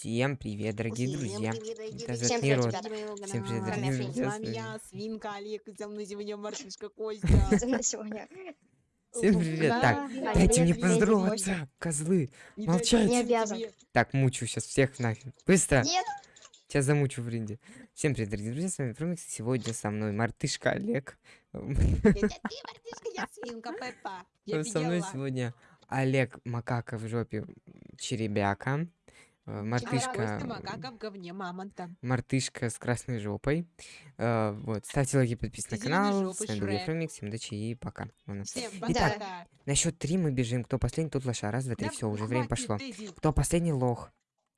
Всем привет, дорогие Всем друзья. привет, дорогие Это Всем привет, ребята. Всем привет, дорогие друзья. С вами- я, свинка Олег, и со мной сегодня мартышка Со Костя. Всем привет. Так, да, дайте мне поздороваться, козлы. Молчать. Не обязан. Так, мучу сейчас всех нафиг. Быстро. Нет, Тебя замучу, Фринди. Всем привет, дорогие друзья. С вами Фрумикс. Сегодня со мной мартышка Олег. Это ты, мартышка, я свинка Пеппа. Я Со мной сегодня Олег Макака в жопе Черебяка. Э, А Мартышка. Макака в говне мамонта. Мартышка с красной жопой. Э, Вот, ставьте лайки, подписывайтесь на канал. С вами был. Фрумикс. Всем удачи и пока. Всем Итак, пока. На счет три мы бежим. Кто последний, тот лоша. Раз, два, три. Да Все, уже время пошло. Дэдди. Кто последний лох?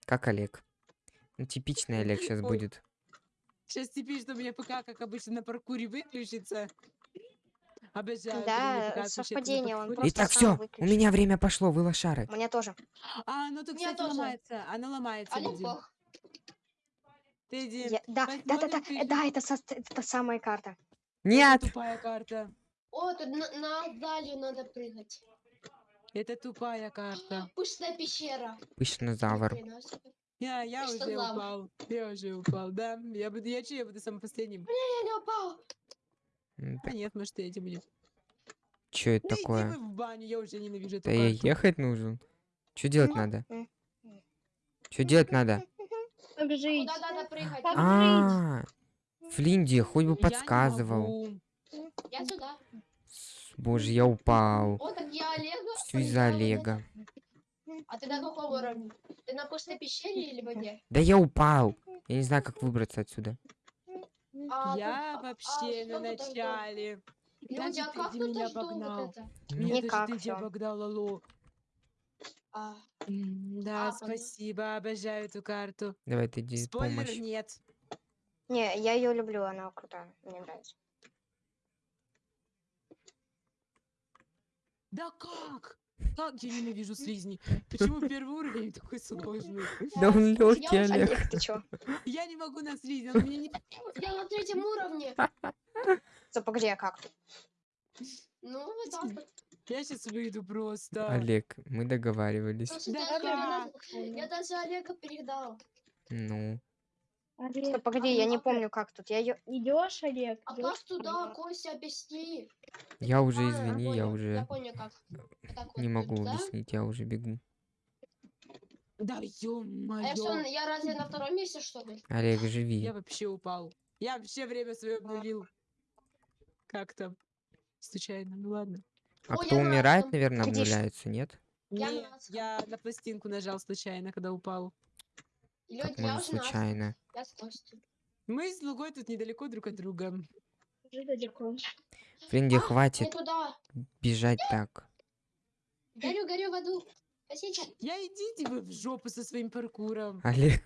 Как Олег. Ну, типичный Олег сейчас Ой. будет. Сейчас что у меня ПК, как обычно, на паркуре выключится. Обожаю. когда у меня да, совпадение, он Итак, все, у меня время пошло, вы лошары. Мне тоже. А, ну тут, Меня кстати, тоже. ломается. Она ломается. Дэдди, Я- Да, да, да, да, ты- да, это со- это та самая карта. это Нет! тупая карта. О, тут на, на Далью надо прыгать. Это тупая карта. Пышная пещера. Хрена себе. Я, я Ты уже лава? упал. Я уже упал, да. Я буду, я че, я буду самым последним. Я не упал. М, А нет, может, эти будем. Чё это Ну иди такое? вы в баню, я уже ненавижу эту Да я ехать нужен. Что делать Ну, надо? м, Что делать надо? Куда надо прыгать? А, Флинди, хоть бы Я подсказывал. Я сюда. Боже, я упал. О, так я Олега. Все из-за. Олега. А ты на каком уровне? Ты на пышной пещере или воде? Да я упал. Я не знаю, как выбраться отсюда. А, Я тут- а, вообще на начале. Люди, а как ты меня жду вот обогнал. это? Меня Никак даже ты обогнал, алло. А, Да, А, понятно. спасибо, обожаю эту карту. Давай, ты иди Спойлер помощь. нет. Не, я ее люблю, она крутая, мне нравится. Да как? Как я ненавижу слизни? Почему первый уровень такой сложный? Да он легкий, Олег. Олег, ты чё? Я не могу на слизни, он меня не... я на третьем уровне. Стоп, погоди, а как? Ну, вот так вот. Я сейчас выйду просто. Олег, мы договаривались. Да я даже Олега передал. Ну, Стоп, погоди, я не помню, как тут. Я ее... Идешь, Олег? А идёшь? как туда, Костя, объясни? я уже, А, извини, я понял, Я уже понял, как. Вот так не вот могу туда. объяснить, я уже бегу. Да А я что, ё-моё. я разве на втором месте, что ли? Олег, живи. Я вообще упал. Я вообще время свое обнулил. Как там? Случайно, ну ладно. А Ой, кто я на умирает, этом. наверное, обнуляется, нет? Я Нет, на я на пластинку нажал случайно, когда упал. Как адском. случайно? Я с Костей. Мы с Лугой тут недалеко друг от друга. Уже далеко. Фринди, Не хватит туда. бежать так. Горю, горю в аду. Я идите вы в жопу со своим паркуром. Олег,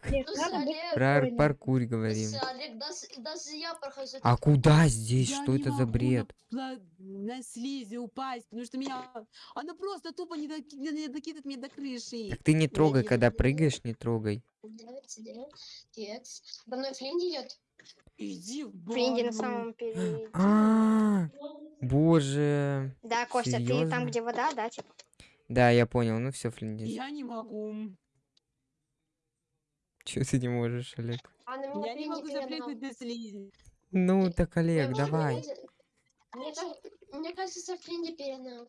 про паркур говорим. Олег, даже, даже я прохожу. А куда здесь? Я Что это за бред? На, на слизи упасть, потому что меня... Она просто тупо не, доки- не докидывает меня до крыши. Так ты не трогай, когда прыгаешь, не трогай. За мной Флинди идет. Иди в Фринди на баню. самом перед... А, боже. Да, Костя, ты там, где вода, да, типа? Да, я понял. Ну все, Флинди. Я не могу. Че ты не можешь, Олег? А на меня Я не могу запрыгнуть на слизи. Ну так, Олег, давай. Мне, кажется- мне кажется, Флинди перегнал.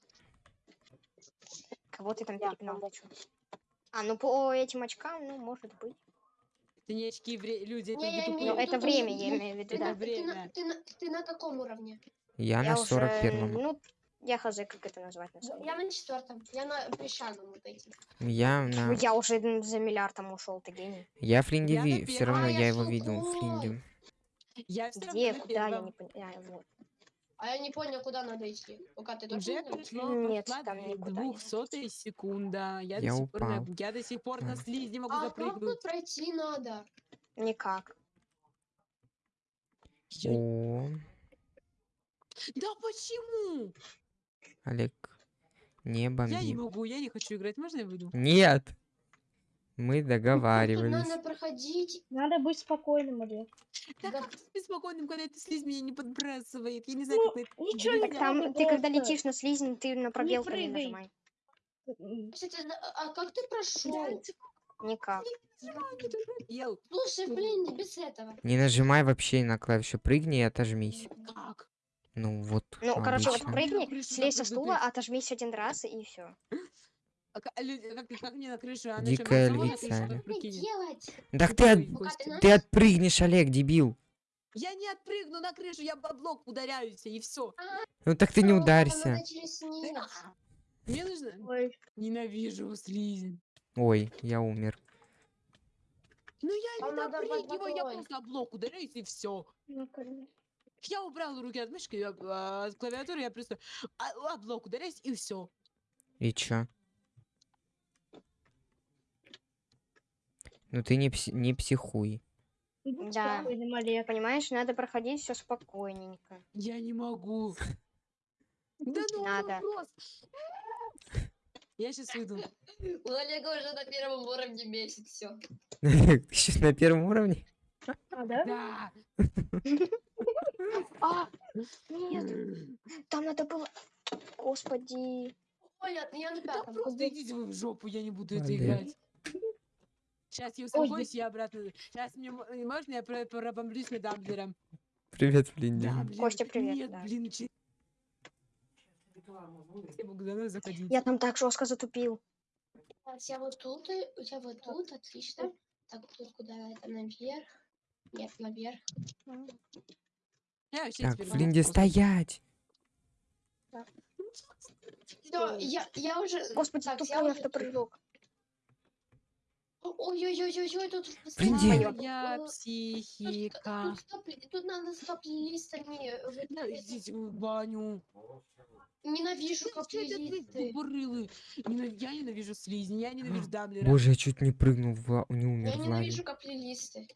Кого ты там чё? А, ну по этим очкам, ну, может быть. Это не очки, вре- люди, это Не, тупые. Ну, это время, я имею в виду, Ты да. на, ты, на, ты, на, ты на каком уровне? Я Я на уже, 41-м. ну, я хз, как это назвать на самом Я на четвертом. Я на песчаном вот этим. Я на... Я уже за миллиардом ушел, ты гений. Я Флинди ви... Все равно. А, я я его видел. Флинди. Я все Где, равно куда, я не понимаю. Вот. А я не понял, куда надо идти. Пока ты точно Уже не Нет, там никуда не. двухсотая секунда. Я, Я до сих пор на, упал. я до сих пор на Ладно. слизи могу А как запрыгнуть. тут пройти надо? Никак. Я- О, Да почему? Олег, не Я не бомби. могу, я не хочу играть. Можно я выйду? Нет. Мы договаривались. надо проходить. Надо быть спокойным, Олег. Да Да. как быть спокойным, когда эта слизь меня не подбрасывает? Я не знаю, Ну, как это ничего не Так там, ты когда летишь на слизень, ты на пробелку не прыгай. нажимай. Кстати, да, а как ты прошел? Никак. Не доел. Слушай, блин, не без этого. Не нажимай вообще на клавишу прыгни и отожмись. Как? Ну вот, Ну, короче, вот обычно. прыгни, слезь со стула, отожмись один раз и все. А ка- люди, как, как мне на крышу? А Дикая львица? Так ты, от- ты отпрыгнешь, Олег, дебил. Я не отпрыгну на крышу, я об блок ударяюсь, и все. Ну так ты не Ну, ударься. Мне нужно... Ой, Ненавижу слизень. Ой, я умер. Ну я не допрыгиваю, я просто об блок ударяюсь, и все. Я убрал руки от мышки, я, а, от клавиатуры, я просто а- блок ударяюсь, и все. И чё? Ну ты не, пси- не психуй. Да. Понимаешь, надо проходить все спокойненько. Я не могу. Да ну Надо. Я сейчас выйду. У Олега уже на первом уровне месяц все. Сейчас на первом уровне? А, да? Да. А, нет, там надо было... Господи. Ой, я, на Да пятом. просто идите вы в жопу, я не буду это играть. Сейчас я успокоюсь, я обратно. Сейчас мне э, можно я про- пробомблюсь на Дамблером? Привет, Флинди. Дамблер. Костя, привет, Нет, да. блин, че- Я там так жестко затупил. Я вот тут, я вот тут, отлично. Так, тут куда это, наверх? Нет, наверх. Я Так, Флинди, стоять! Всё, я, я уже... Господи, Так, я тупой уже- автопрыжок. Ой-ой-ой-ой, тут... Флинди. Тут, психика. тут, надо стоп-листами. Да, идите в баню. Ненавижу капли? Ненав- Я ненавижу слизни, я ненавижу Дамблера. Боже, я чуть не прыгнул, в не Я умер лаве. ненавижу каплелисты.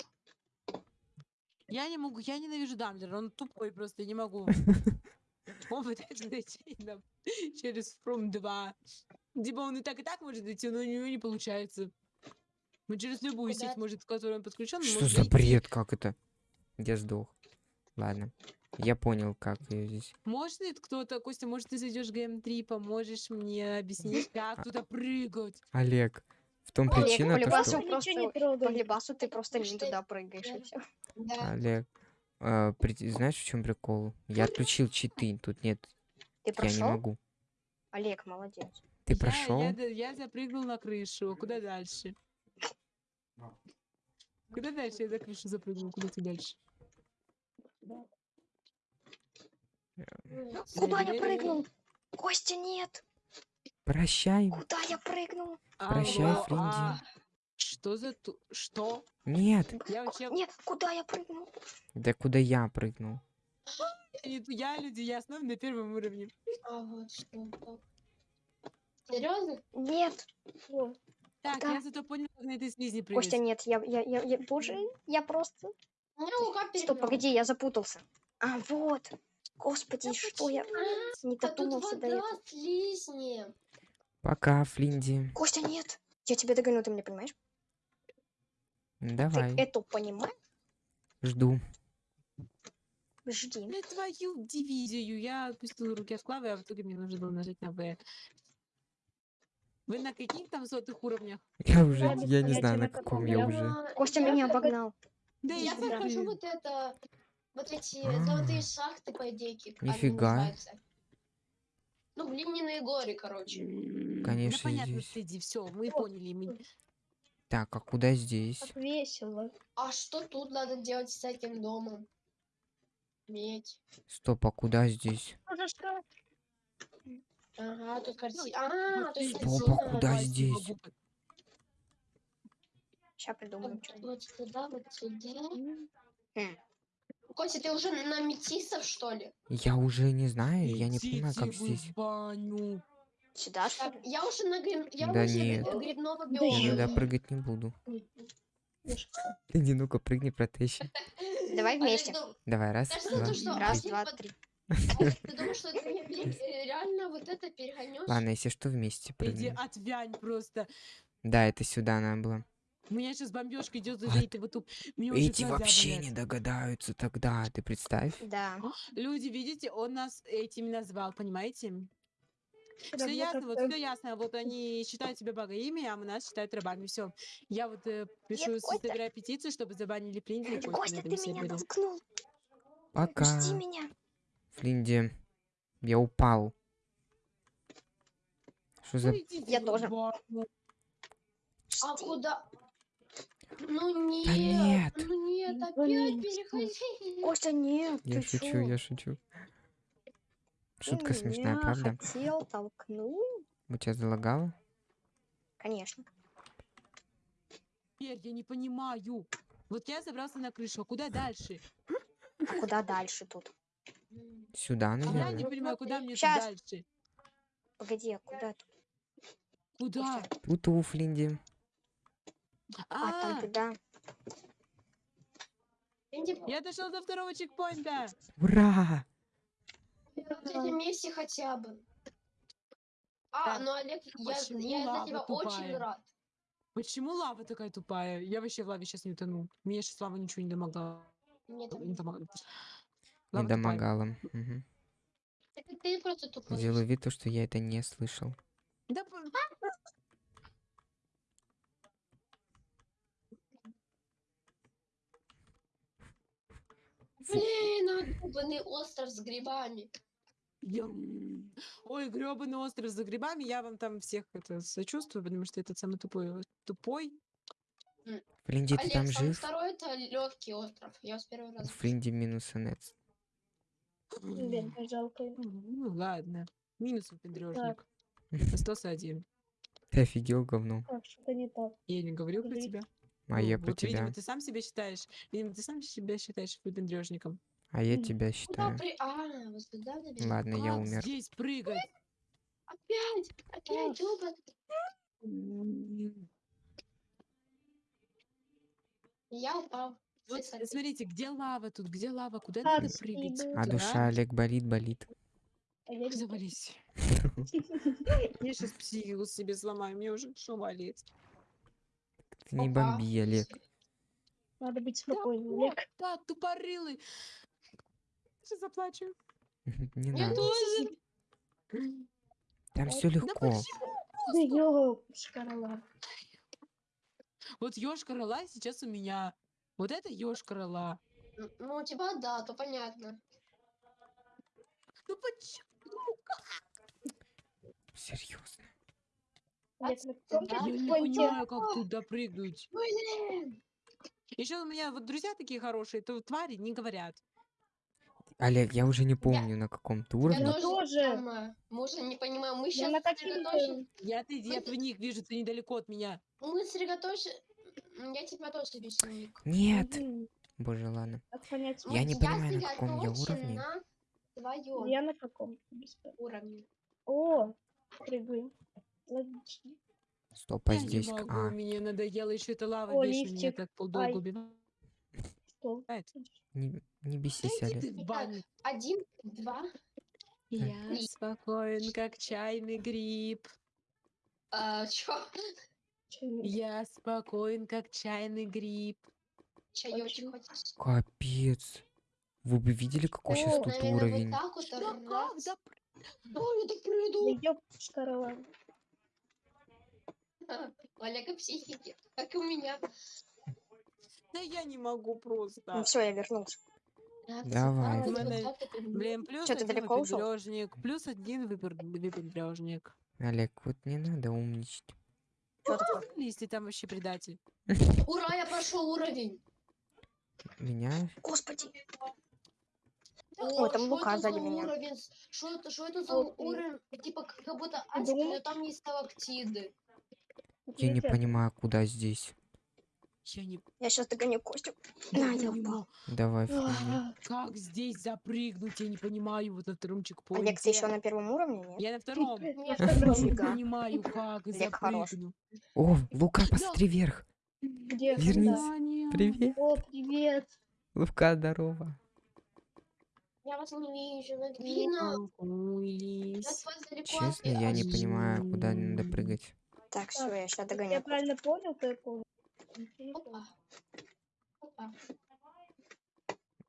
Я не могу, я ненавижу Дамблера, он тупой просто, я не могу. Он пытается найти нам через From 2. Типа он и так, и так может найти, но у него не получается. Он через любую Куда сеть, может, к которой он подключен, Что за бред, как это? Я сдох. Ладно. Я понял, как ее здесь. Может ли кто-то, Костя, может, ты зайдешь в ГМ3, поможешь мне объяснить, как туда прыгать? Олег, в том Олег, причина, то, что... Ничего не просто... По. Либасу ты просто не туда прыгаешь и все. Да. Олег, а, при- знаешь, в чем прикол? Я отключил читы, тут нет, Ты я не прошел? могу. Олег, молодец. Ты Я- прошел? Я, я запрыгнул на крышу. Куда дальше? Куда дальше? Я на крышу запрыгнул. Куда ты дальше? Куда я прыгнул? Костя, нет! Прощай. Куда я прыгнул? Прощай, Алло, Фринди. а, Что за ту... Что? Нет, Я вообще... Нет, куда я прыгнул? да куда я прыгнул? Я, люди, я снова на первом уровне. А вот что. Серьезно? Нет. Так, Да. я зато понял, как на этой слизи прыгать. Костя, нет, я, я, я, я, боже, я просто... У меня рука Стоп, погоди, я запутался. А, вот. Господи, что я А, не додумался до этого. слизни. Пока, Флинди. Костя, нет. Я тебя догоню, ты меня понимаешь? Давай, Ты это понимаешь? жду. Жди. На твою дивизию. Я отпустила руки от клавы, а в итоге мне нужно было нажать на В. Вы на каких там сотых уровнях? Я уже, Я без я не знаю, на каком я я. уже. Костя я меня обогнал. Да Я прохожу вот это, вот эти А. золотые шахты, по идее, Нифига. называются. Ну, глиняные горы, короче. М, Конечно, Да понятно, здесь. Сэдди, все, мы О, поняли. мы- Так, а куда здесь? Как весело. А что тут надо делать с этим домом? Медь. Стоп, а куда здесь? Уже что? Ага, тут картина. А, то есть Стоп, а куда здесь? Сейчас придумаем вот сюда, вот сюда. Костя, ты уже на метисов, что ли? Я уже не знаю, я не понимаю, как здесь. баню. Сюда, что я уже на гриб... Я Да уже нет. гри- грибного Да Я туда прыгать не буду. Иди, ну-ка, прыгни, протещи. Давай вместе. ну, Давай, раз, два. Раз, два, три. Ты думаешь, что ты э, реально вот это перегонешь? Ладно, если что, вместе Иди прыгнем. отвянь просто. Да, это сюда надо было. У меня сейчас бомбежка идет А за этого туп. Уже Эти вообще болят. не догадаются тогда, ты представь. Да. Люди, видите, он нас этими назвал, понимаете? Все ясно, вот все ясно. Вот они считают себя богами, а мы нас считают рабами. Все. Я вот э, пишу, Костя. собираю петицию, чтобы забанили Флинди Костя, этом ты меня сервере. толкнул. Пока. Жди меня. Флинди, я упал. Что за... Ну, идите Я тоже. бабы. А Жди. куда? Ну нет, нет. ну нет, опять Блин, переходи. Костя, нет, Я шучу, чё? я шучу. Ты Шутка смешная, правда? хотел толкнуть? У тебя залагало? Конечно. Теперь я не понимаю. Вот я забрался на крышу, а куда дальше? А куда дальше тут? Сюда, Я не наверное. понимаю, куда мне Щас. дальше? Погоди, а куда тут? Куда? Тут у Флинди. А, там А, туда. Иди, я дошел до второго чекпоинта. Ура! вместе хотя бы. А, ну Олег, я, я за тебя очень рад. Почему лава такая тупая? Я вообще в лаве сейчас не утону. Мне сейчас лава ничего не домогала. Там- Не домогала. Не домогала. Мгм. Это ты просто тупой. Сделаю вид, то, что я это не слышал. Да Блин, а гребаный остров с грибами. Ям. Ой, гребаный остров за грибами. Я вам там всех это сочувствую, потому что этот самый тупой. Тупой. Флинди, ты Олег, там самый жив? второй это легкий остров. Я с первого У раза. Флинди минус инец. Бедная, жалкая. Ну ладно. Минус выпендрежник. Остался один. Ты офигел, говно. Так, что-то не так. Я не говорил про Подожди. тебя. А Ну, я про вот, тебя. Видимо, ты сам себя считаешь. Видимо, ты сам себя считаешь выпендрежником. А я тебя считаю. при... А, вот сюда, наверное. Ладно, я умер. здесь прыгать? Опять, опять, ёбан. Я упал. Вот смотрите, где лава тут? Где лава? Куда А, надо ты прыгать? А душа Олег болит, болит. А Завались. Я сейчас психику себе сломаю, мне уже что болит. Ты не Опа. бомби, Олег. Надо быть спокойным, Вот, Олег. да, тупорылый. Сейчас заплачу. Не Я надо. тоже. Там все Да легко. почему? Да шкарала. Вот ёшка рыла сейчас у меня. Вот это ёшка рыла. Н- Ну, у тебя да, то понятно. Ну почему? Серьезно. Я не понимаю, как туда прыгнуть. Блин. Еще у меня вот друзья такие хорошие, то твари не говорят. Олег, я уже не помню, на каком ты уровне. Я тоже. уже не понимаем. Мы Я сейчас сосредоточены. Я ты я Вот в них вижу, ты недалеко от меня. Мы сосредоточены. Я тебя тоже вижу. Нет. Боже, ладно. Как понять? Я не понимаю, на каком я уровне. Я на каком? Уровне. О, прыгаю. Логично. Стоп, а я здесь... не могу, А, мне надоело еще эта лава О, вечно меня так полдолго Ай. убивает. Что? не, не Да бесись, баню. Один, два. Я Три. спокоен, как чайный гриб. А, чё? Я спокоен, как чайный гриб. Чаёчек хочешь? Капец. Вы бы видели, какой сейчас О, тут Наверное, уровень? вот так вот. Да как? Да Ой, я так Да Олега психики, как и у меня. Да я не могу просто. Ну все, я вернулся. Давай. Блин, плюс ты один далеко ушёл? выпендрёжник, плюс один выпендрёжник. Олег, вот не надо умничать. Что такое? Если там вообще предатель. Ура, я прошел уровень. Меня? Господи. О, там Лука сзади меня. уровень? Что это, что это за уровень? Типа как будто адский, но там есть сталактиды. Я не понимаю, куда здесь. Я не, Я сейчас догоню Костю. не я упал. Давай. А, как здесь запрыгнуть, я не понимаю, вот на втором чекпоинте. Олег, ты еще на первом уровне, нет? Я на втором. Я не понимаю, как запрыгну. О, Лука, посмотри вверх. Где? Вернись. Привет. О, привет. Лука, здорово. Я вас не вижу, вас далеко Честно, я не понимаю, куда надо прыгать. Так, все, я сейчас Я догоню. правильно понял, то я понял. Опа. Опа.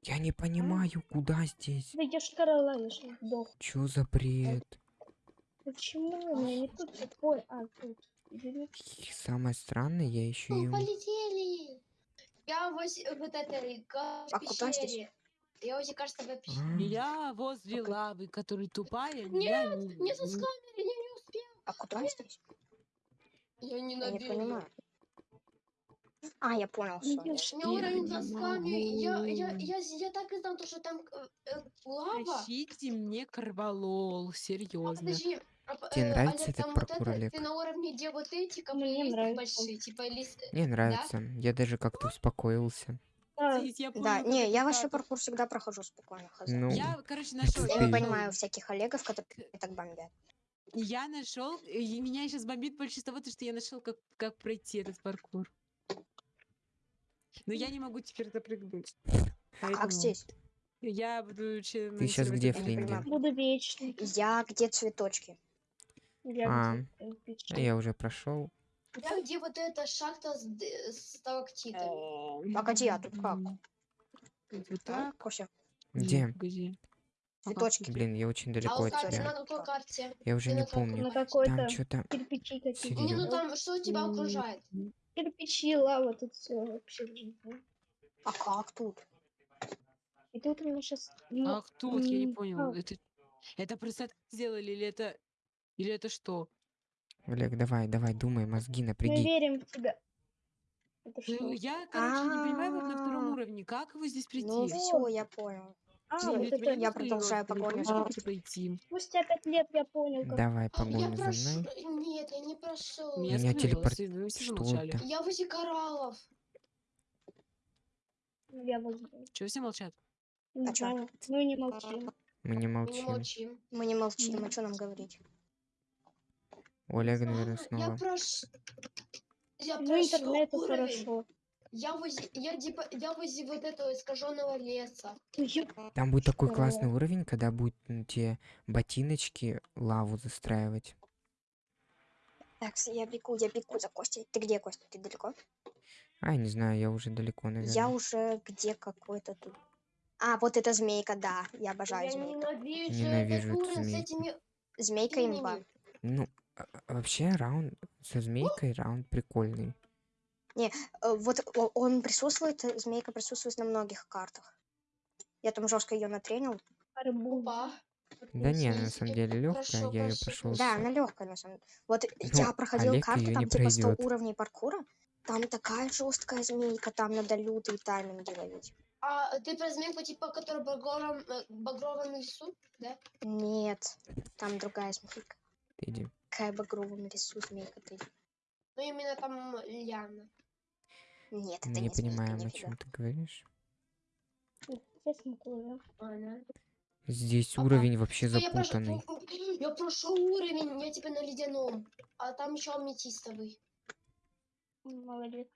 Я не понимаю, куда здесь. Да я шкарала, я же сдох. Чё за бред? Почему у меня не тут всё? Ой, а, тут. И самое странное, я еще и... полетели. Я воз вот этой А куда здесь? пещере. Я уже, кажется, в пещере. А, Я возле лавы, который тупая. я Нет, не- не со не- сканера, я не успел. А куда здесь? Я не Я не понимаю. А, я понял, Ну, я- я У меня уровень Я не сосками. Я, я, я, я так и знал, то, что там э, э, лава. Тащите мне корвалол, А серьезно. подожди. а п- Тебе э, нравится Олег, этот вот паркур, это, Олег? Ты на уровне, где вот эти капли нравится. большие, типа лист. Мне нравится. Я даже как-то успокоился. Да, понял, не, я вообще паркур всегда прохожу спокойно. Ну, Я, короче, нашел. Я не понимаю всяких Олегов, которые так бомбят. Я нашел, и меня сейчас бомбит больше с того, то, что я нашел, как, как пройти этот паркур. Но я не могу теперь запрыгнуть. А Поэтому как здесь? Я буду че- Ты монтировать где, Флинди? буду вечный. Я где цветочки? Я А. А я уже прошел. Я где вот эта шахта с, с сталактитами. Погоди, а тут как? Вот А, так. Нет, Где? Цветочки. Блин, я очень А далеко вот от тебя. на какой карте? Я уже ты не помню. На Там что-то... кирпичи какие-то. Не, ну Серьёзно? там, что тебя окружает? Кирпичи, лава, тут все вообще. А как тут? И тут у меня сейчас... Ах, тут, я не понял. а. Это, это так сделали или это... Или это что? Олег, давай, давай, думай, мозги Мы напряги. верим в тебя. Ну, я, короче, не понимаю, вот на втором А. уровне, как его здесь прийти? Ну все, я понял. А, вот я это... продолжаю погоню за? Спустя пять лет я понял, как... Давай, А, Я погоню за прошу... мной. Нет, я не прошел. Меня телепорт- Что это? Я возле кораллов. Я. Чего все молчат? Не А. Ну и не молчим. Мы не Мы не молчим. Мы не молчим, а что нам говорить? У Олега, наверное, А, Я снова. прош... Я Ну прошел интернету уровень. хорошо. Я возле... Я, типа... я возле вот этого искаженного леса. Ну, Там будет такой Здорово. классный уровень, когда будет м, те ботиночки лаву застраивать. Так, я бегу, я бегу за Костей. Ты где, Костя? Ты далеко? А, я не знаю, я уже далеко, наверное. Я уже где какой-то тут. А, вот эта змейка, да. Я обожаю Я змейку. ненавижу, Ненавижу этот эту уровень с этими... Змейка имба. Ну, а- а вообще раунд со змейкой раунд прикольный. Э, Вот он присутствует, э, змейка присутствует на многих картах. Я там жестко ее натренил. арбуз. Опа. Да не, на самом деле легкая, я ее прошел. Да, она легкая на самом деле. Вот я Ну, проходил Олег карту, там не типа 100 пройдёт. уровней паркура. Там такая жесткая змейка, там надо лютые тайминги ловить. А ты про змейку, типа, которая в багровом, э, багровом лесу, да? Нет, там другая змейка. Иди. Какая багровом лесу змейка ты? Ну, именно там Ляна. Нет, это Мы не, не понимаем, о чем ты говоришь. Здесь Ага. уровень вообще Ну, запутанный. я прошел уровень, я типа на ледяном, а там еще аметистовый. Молодец.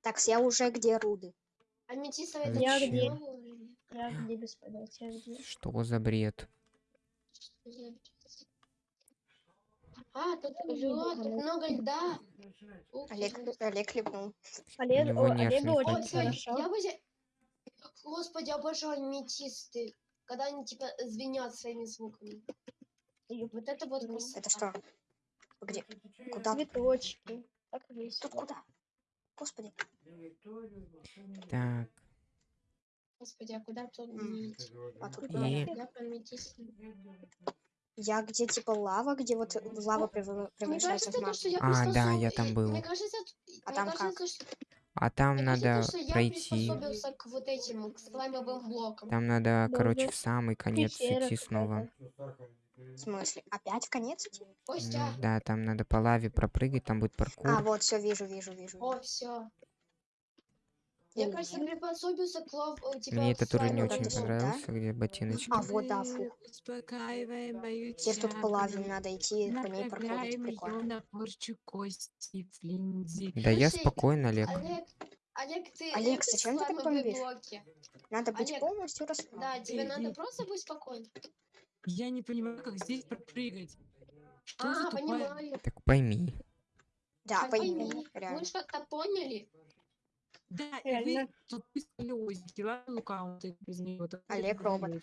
Так, я уже где руды? Аметистовый это Я где? Я где без понятия где. Что за бред? Что за бред? А, тут ну, много льда. Ух Олег. Олег хлебнул. Олег, него о, нерв не Олегу Ой, очень хорошо. я возле... Господи, обожаю аметисты. Когда они типа звенят своими звуками. Ёп, Вот это вот красота. Это что? Где? Куда? Цветочки. Так весело. Тут куда? Господи. Так, Господи, а куда тут М. А тут И- куда? Я по аметистам. Я где типа лава, где вот лава превращается кажется, в я А, да, я там был. Мне кажется, А мне там кажется, что- а там надо пройти. приспособился к вот этим, к слаймовым блокам. Там надо, Да, короче, в самый конец идти снова. В смысле? Опять в конец Ну, да, там надо по лаве пропрыгать, там будет А, паркур. вот, все, вижу, вижу, вижу. о, все. Я, кажется, М. приспособился к лав, э, типа, Мне этот уровень не очень понравился, где ботиночки. А, вот, да, мою Теперь тут по лаве тягу, надо идти, по ней проходить. Прикольно. Да я спокойно, Олег. Олег, Олег, ты Олег, зачем ты так бомбишь? Надо быть Олег, полностью расслабленным. Да, тебе Эй, надо эй. просто быть спокойным. Я не понимаю, как здесь пропрыгать. Что за А, тупая... понимаю. Так пойми. Да, пойми, пойми, реально. Мы как-то поняли. Да, и вы Реально. тут писали озики, ладно, вот это без него. Олег робот.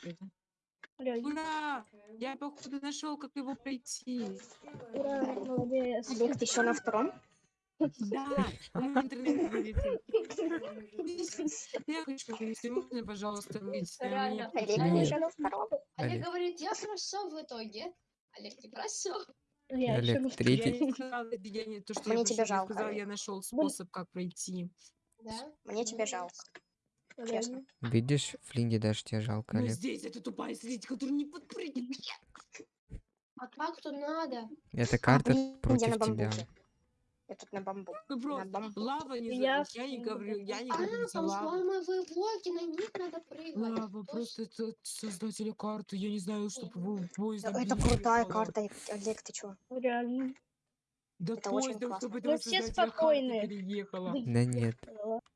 Ура! Я, походу, нашел, как его пройти. ура, молодец. Олег, ты еще на втором? Да, интернет вылетел. Я хочу вылезти. Можно, пожалуйста, выйти? Реально. Олег, ты Нет. еще на втором? Олег говорит, я прошел в итоге. Олег не прошел. Я Олег, на- Я третий. не сказала, я не, то, что Мне я я жалко, сказала, я нашел способ, как пройти. Да? Мне тебя жалко. Реально. Видишь, Флинди даже тебе жалко, Олег. здесь это тупая слизь, которая не подпрыгнет. А как тут надо? Эта А, карта блин, я против на тебя. Я тут на бамбуке. Ну На просто бамбуке. лава не Я за... Я не говорю, я не А, говорю за там взломовые блоки, на них надо прыгать. Лава, просто это создатели карты. Я не знаю, что поезд. Это крутая карта, Олег, ты чё? Реально. Да Это очень поездом, классно. чтобы Вы этого все спокойные. переехала. Да нет,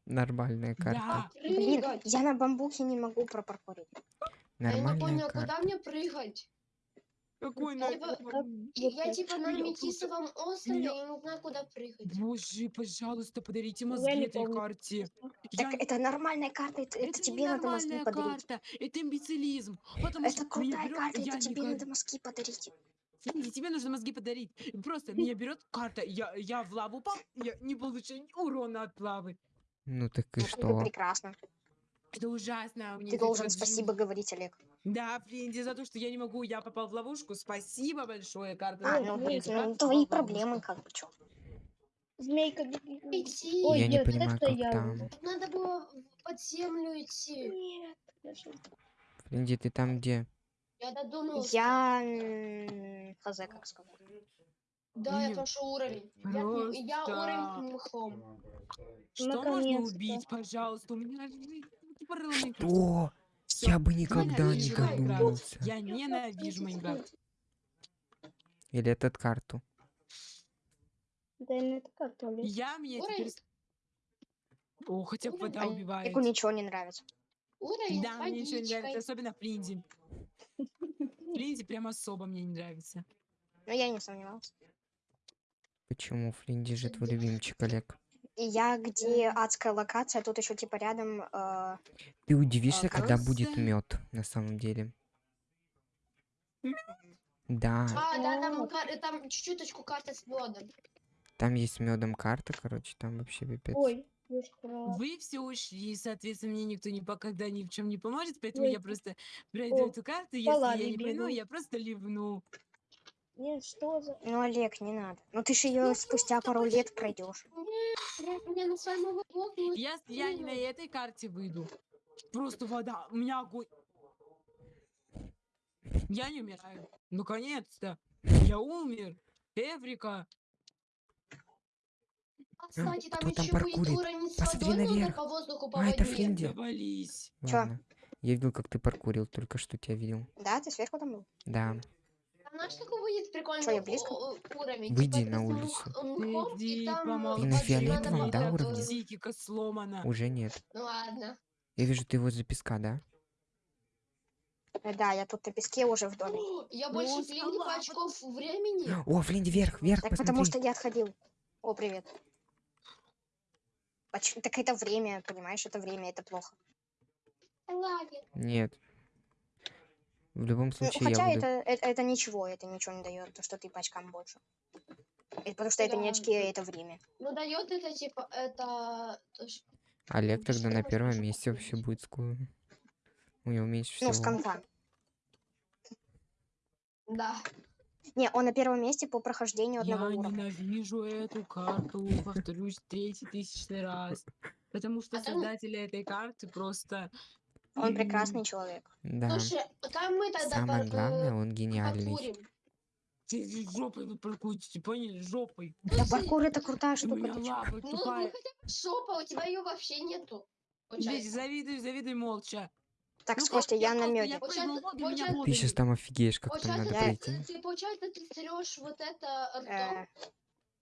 нормальная карта. Да, Блин, я на бамбуке не могу пропаркурить. А Я не Нормальная понял, куда карта. мне прыгать? какой Я на... типа- вот Я типа на Метисовом острове, я не знаю, куда прыгать. Боже, пожалуйста, подарите Я мозги этой карте. Я Так это нормальная карта, это, это Это тебе надо мозги подарить. карта, это имбецилизм. Это крутая карта, это тебе надо мозги подарить. Финди, тебе нужно мозги подарить. Просто меня берет карта, я, я в лаву упал, я не получаю ни урона от лавы. Ну так и Это что? прекрасно. Это ужасно. меня Ты должен вот спасибо говорить, Олег. Да, Флинди, за то, что я не могу, я попал в ловушку. Спасибо большое, карта. А, ну, блин, ну, твои проблемы, как бы, чё. Змейка. Идти. Ой, Я не нет, понимаю, это как я там. Надо было под землю идти. Нет. Флинди, ты там где? Я додумался. Я... м, хз, как сказать. Да, я Блин, прошу уровень. Я, я просто. уровень мхом. Что можно Наконец-то. убить, пожалуйста? У меня жизнь Что? Всё, Я бы никогда не ненавижу Майнкрафт. додумался. Я ненавижу Майнкрафт. Или этот карту? Да, ну это как то ли? Я мне Уровень. теперь... с- О, хотя бы вода убивает. Олегу ничего не нравится. Уровень Да, мне ничего не нравится, особенно Флинди. Флинди прям особо мне не нравится. Но я не сомневался. Почему Флинди же твой любимчик, Олег? Я, где адская локация, тут еще типа рядом... э, Ты удивишься, когда будет просто- мед на самом деле. Да, А, да, там, кар- там чуть-чуточку карта с медом. там есть медом карта, короче, там вообще пипец. Ой. Вы все ушли, соответственно, мне никто никогда ни в чем не поможет, поэтому Ой. я просто пройду О, эту карту, если я не пойму, бегу. я просто ливну. Нет, что за... Ну, Олег, не надо. Ну, ты же ее спустя пару лет пройдешь. Нет, Я, я не на этой карте выйду. Просто вода, у меня огонь. Я не умираю. Наконец-то. Я умер. Эврика. А, кстати, там кто там еще будет паркурит? Посмотри нужно наверх. по воздуху, по А, это воде. Флинди. Завались. Ладно. Я видел, как ты паркурил, только что тебя видел. Да, ты сверху там был? Да. Там знаешь, какой будет прикольный Чё, я близко? уровень? Выйди Типа на улицу. и Иди, там, помолчи. Ты на фиолетовом, да, уровне? сломана. Уже нет. Ну ладно. Я вижу, ты возле песка, да? Да, я тут на песке уже в доме. О, Я Ну, больше скала, Флинди очков времени. О, Флинди, вверх, вверх, Так посмотри. потому что я отходил. О, привет. Поч- Так это время, понимаешь, это время, это плохо. Нет. В любом Ну, случае, хотя я буду... это, это, это ничего, это ничего не дает, то, что ты по очкам больше. Это потому что это не Да. очки, а это время. Ну дает это типа это. то ш- Олег тогда на первом месте вообще будет скоро. У него меньше Ну, с всего. конца. Да. Не, он на первом месте по прохождению Я одного уровня. ненавижу эту карту, повторюсь, третий тысячный раз. Потому что А там- создатели этой карты просто... Он прекрасный человек. Да. Слушай, там мы тогда Самое главное, э, он гениальный. паркурим. Ты жопой вы паркуете, поняли? Жопой. Да, паркур это крутая штука. Ну, ну бы жопа, у тебя ее вообще нету. Здесь завидуй, завидуй молча. Так, Ну, Костя, я на меде. Я меня получается- Ты сейчас там офигеешь, как там надо Получается, пройти. ты, получается, ты трешь вот это ртом. Э,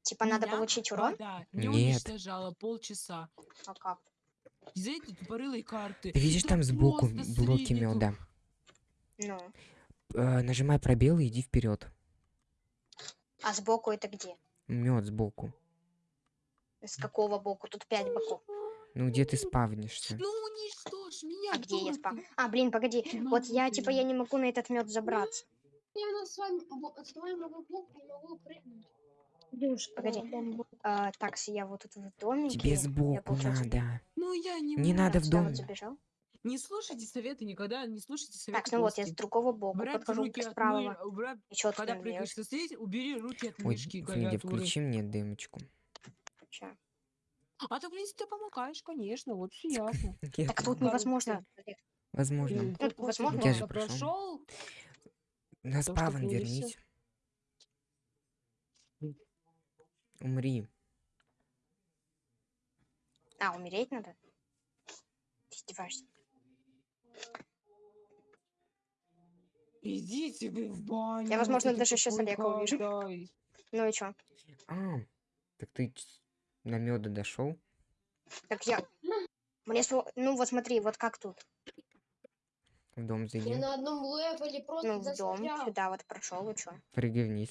Типа надо получить урон? вода не Нет. уничтожала полчаса. А как? Из-за этой тупорылой карты. Ты видишь Да там сбоку блоки меда. Ну. Э, нажимай пробел и иди вперед. А сбоку это где? Мед сбоку. С какого боку? Тут пять боков. Ну где ты спавнишься? Ну уничтожь меня, А где я ты. А, блин, погоди. Вот я, типа, я не могу на этот мед забраться. Я на с вами с вами могу блок, не могу прыгнуть. Душ, Погоди. А, так, я вот тут в домике. Тебе сбоку надо. Ну я не Не надо в дом. вот. Не слушайте советы никогда, не слушайте советы Так, ну вот, я с другого бока Брать подхожу руки с правого. убрать- тут Когда прыгаешь делать? со стоять, убери руки от Ой, мышки Фринди, клавиатуры. включи мне дымочку. Ща. А ты, в принципе, ты помогаешь, конечно, вот все ясно. Я Так тут невозможно. Возможно. Тут возможно? Я же прошел. На что спавн ты и всё. вернись. Умри. А, умереть надо? Ты издеваешься? Идите вы в баню. Я, возможно, даже какой Олега увижу. Ну и чё? А, так ты на меда дошел? Так я... Мне сво- Ну вот смотри, вот как тут. В дом Я зайди. на одном левеле просто Ну, в дом, застрял. сюда вот прошел, и чё? Прыгай вниз.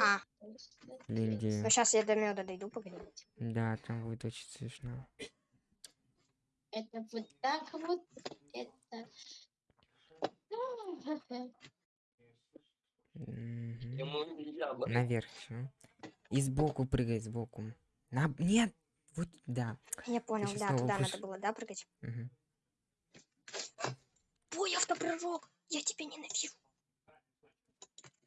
А, Линди. ну сейчас я до меда дойду, погоди. Да, там будет очень смешно. Это вот так вот. Это. Мгм. Наверх всё. И сбоку прыгай, сбоку. На... Нет! Вот, да. Я понял, да, туда будешь- надо было, да, прыгать? Мгм. Твой автопрыжок! Я тебя ненавижу.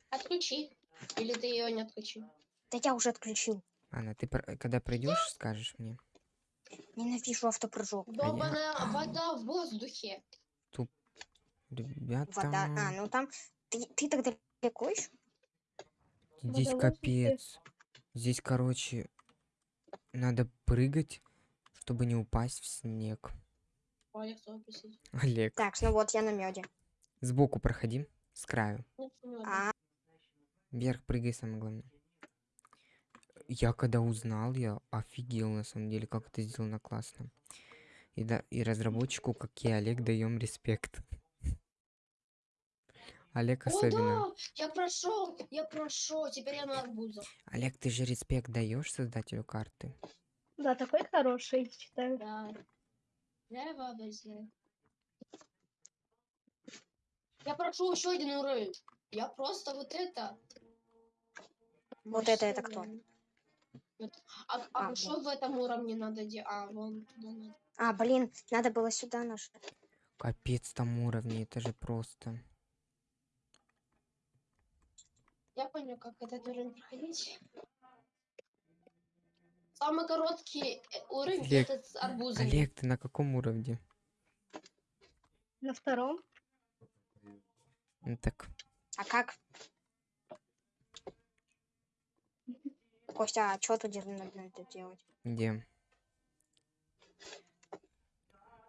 Отключи. Или ты ее не отключил? Да я уже отключил. Анна, ты когда пройдешь, скажешь мне. Ненавижу автопрыжок. Долбаная вода в воздухе. Ребята, Вода. А, ну там... Ты, ты тогда далеко еще? здесь вода капец. Здесь, короче, надо прыгать, чтобы не упасть в снег. Олег, Так, ну вот я на меде. сбоку проходи, с краю. Ну. А, Вверх прыгай, самое главное. Я когда узнал, я офигел на самом деле, как это сделано классно. И, да, и разработчику, как и Олег, даем респект. Олег О, особенно. да! Я прошел! Я прошел! Теперь я на арбузах. Олег, ты же респект даешь создателю карты? Да, такой хороший, считаю. Да. Я его обожаю. Я прошел еще один уровень. Я просто вот это. Вот это это кто? Вот. А, а, А, что в этом уровне надо делать? А, вон туда надо. а, блин, надо было сюда нажать. Капец там уровни, это же просто. Я понял, как этот уровень проходить. Самый короткий э, уровень Олег, это с арбузами. Олег, ты на каком уровне? На втором. Ну так, А как? Костя, а что тут надо делать? где?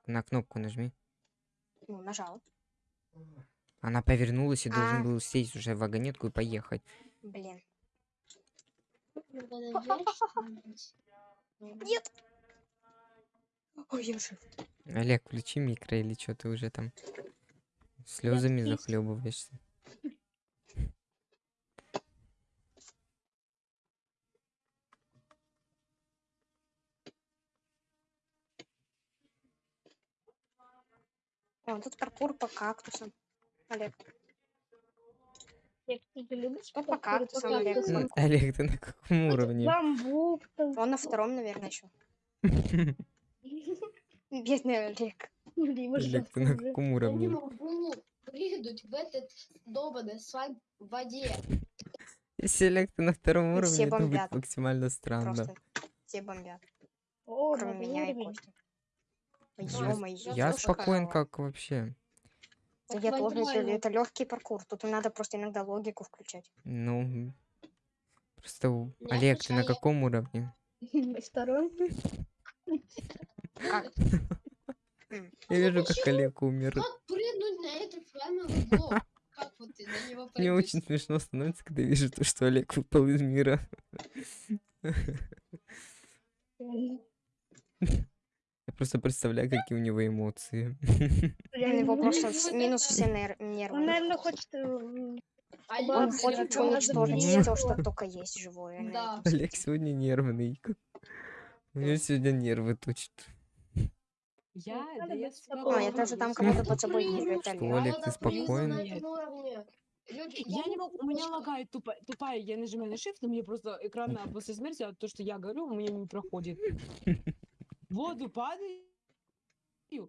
На кнопку нажми. Ну, нажал. Она повернулась и А. должен был сесть уже в вагонетку и поехать. Блин. Нет. Ой, я жив. Олег, включи микро или что ты уже там слезами захлебываешься. О, тут паркур по кактусам. Олег. Ну, Олег. кактусам? М, Олег, ты на каком уровне? Бамбук там. Он на втором, наверное, еще. Бедный Олег. Либо Олег, ты на каком уровне? могу прыгнуть в этот долбанный слайм в воде. Если Олег, ты на втором уровне, все это будет бомбят. максимально странно. Просто все бомбят. О, Кроме меня и. Кости. Ой, Я- ё-моё, спокоен, как вообще. Да я тоже, это, это легкий паркур. Тут надо просто иногда логику включать. Ну, просто у- Не Олег, ты на каком уровне? Как? Я вижу, как почему? Олег умер. Как прыгнуть на этот слаймовый блок? Как вот ты на него Мне очень смешно становится, когда вижу то, что Олег выпал из мира. Я просто представляю, какие у него эмоции. У него Реально. просто Ну, минус все нер- нервы. Он, наверное, хочет... м, А Он хочет уничтожить все, что только есть живое. Да. Олег сегодня нервный. У меня сегодня нервы точат. Я, да я спокойным. А, я тоже там кого-то под собой Блин, двигает, Что, Олег. Ты уровне. Люди, Я не могу, у меня лагает тупо, тупая, я нажимаю на shift, но мне просто экран на- после смерти, а то, что я говорю, у меня не проходит. Воду падаю.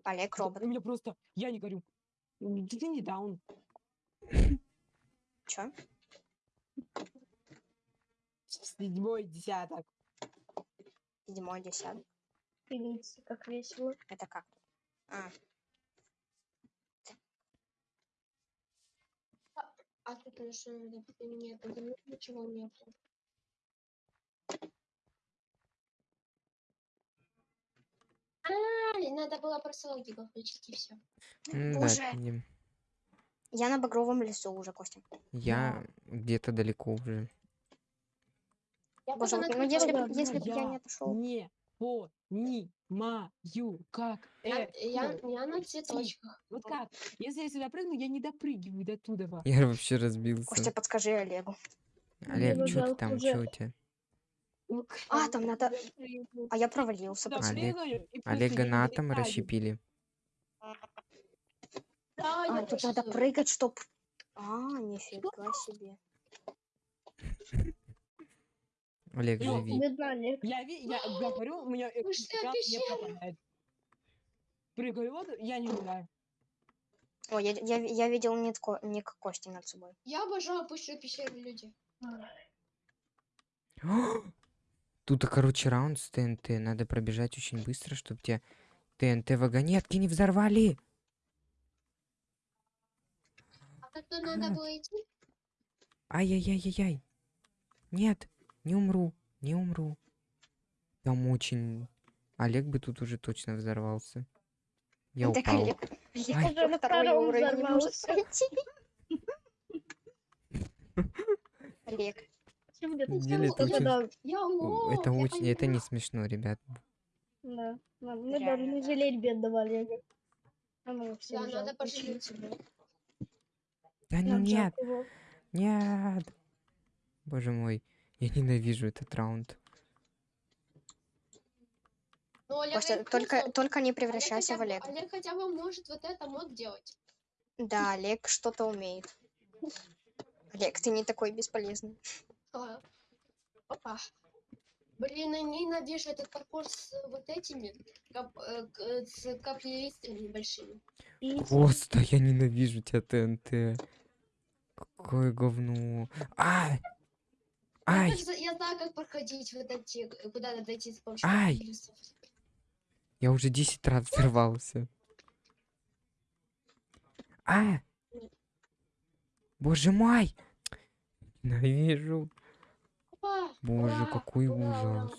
Олег робот. У меня просто, я не говорю. м, Ты не даун. Чё? Седьмой десяток. Седьмой, десятый. Видите, как весело. Это как? А, А тут на что надо? Нет, ничего нету. А, надо было просто логику включить и все. Да, я на багровом лесу уже, Костя. Я где-то далеко уже. Я Боже, ну если, Да, б- если бы я я не отошел. Не понимаю, как Я, это. я, я на цветочках. Вот как? Если я сюда прыгну, я не допрыгиваю до туда. Я вообще Костя, разбился. подскажи Олегу. Олег, ну что ты там? уже. Что у тебя? А, там надо... А я провалился. Олег- Олега на атом расщепили. Да, А, тут надо прыгать, чтоб... А, нифига себе. Олег, Ну, живи. Я, я, я говорю, у меня Вы что, экран не попадает. Прыгаю в воду, я не умираю. О, я, я, я видел ник, Ко- ник Кости над собой. Я обожаю пущу пещеры люди. Тут, короче, раунд с ТНТ. Надо пробежать очень быстро, чтобы тебе ТНТ вагонетки не взорвали. А как тут надо Как? было идти? Ай-яй-яй-яй-яй. Нет, не умру, не умру. Там очень... Олег бы тут уже точно взорвался. Я Так упал. Олег, Олег Ай. уже на второй уровень не может пройти. Олег, Деле это очень- да, Я лох, Это я очень... Это не понимаю. смешно, ребят. да. Ладно, Мы Реально, должны да. жалеть бедного Олега. А Да, надо пожалеть его. Да ну нет, его. нет. Боже мой, я ненавижу этот раунд. Ну, Олег Костя, говорит, только, только не Олег превращайся хотя в Олега. Олег хотя бы может вот это мог делать. Да, Олег что-то умеет. Олег, ты не такой бесполезный. А, Опа. Блин, я ненавижу этот паркур с вот этими кап, э, к- с каплеристами большими. Просто я ненавижу тебя, ТНТ. Какое говно. Ай! Ай! я знаю, как проходить вот эти, э, куда надо дойти с помощью Ай! каплеристов. Я уже 10 раз взорвался. А! Боже мой! Ненавижу. Боже, какой ужас.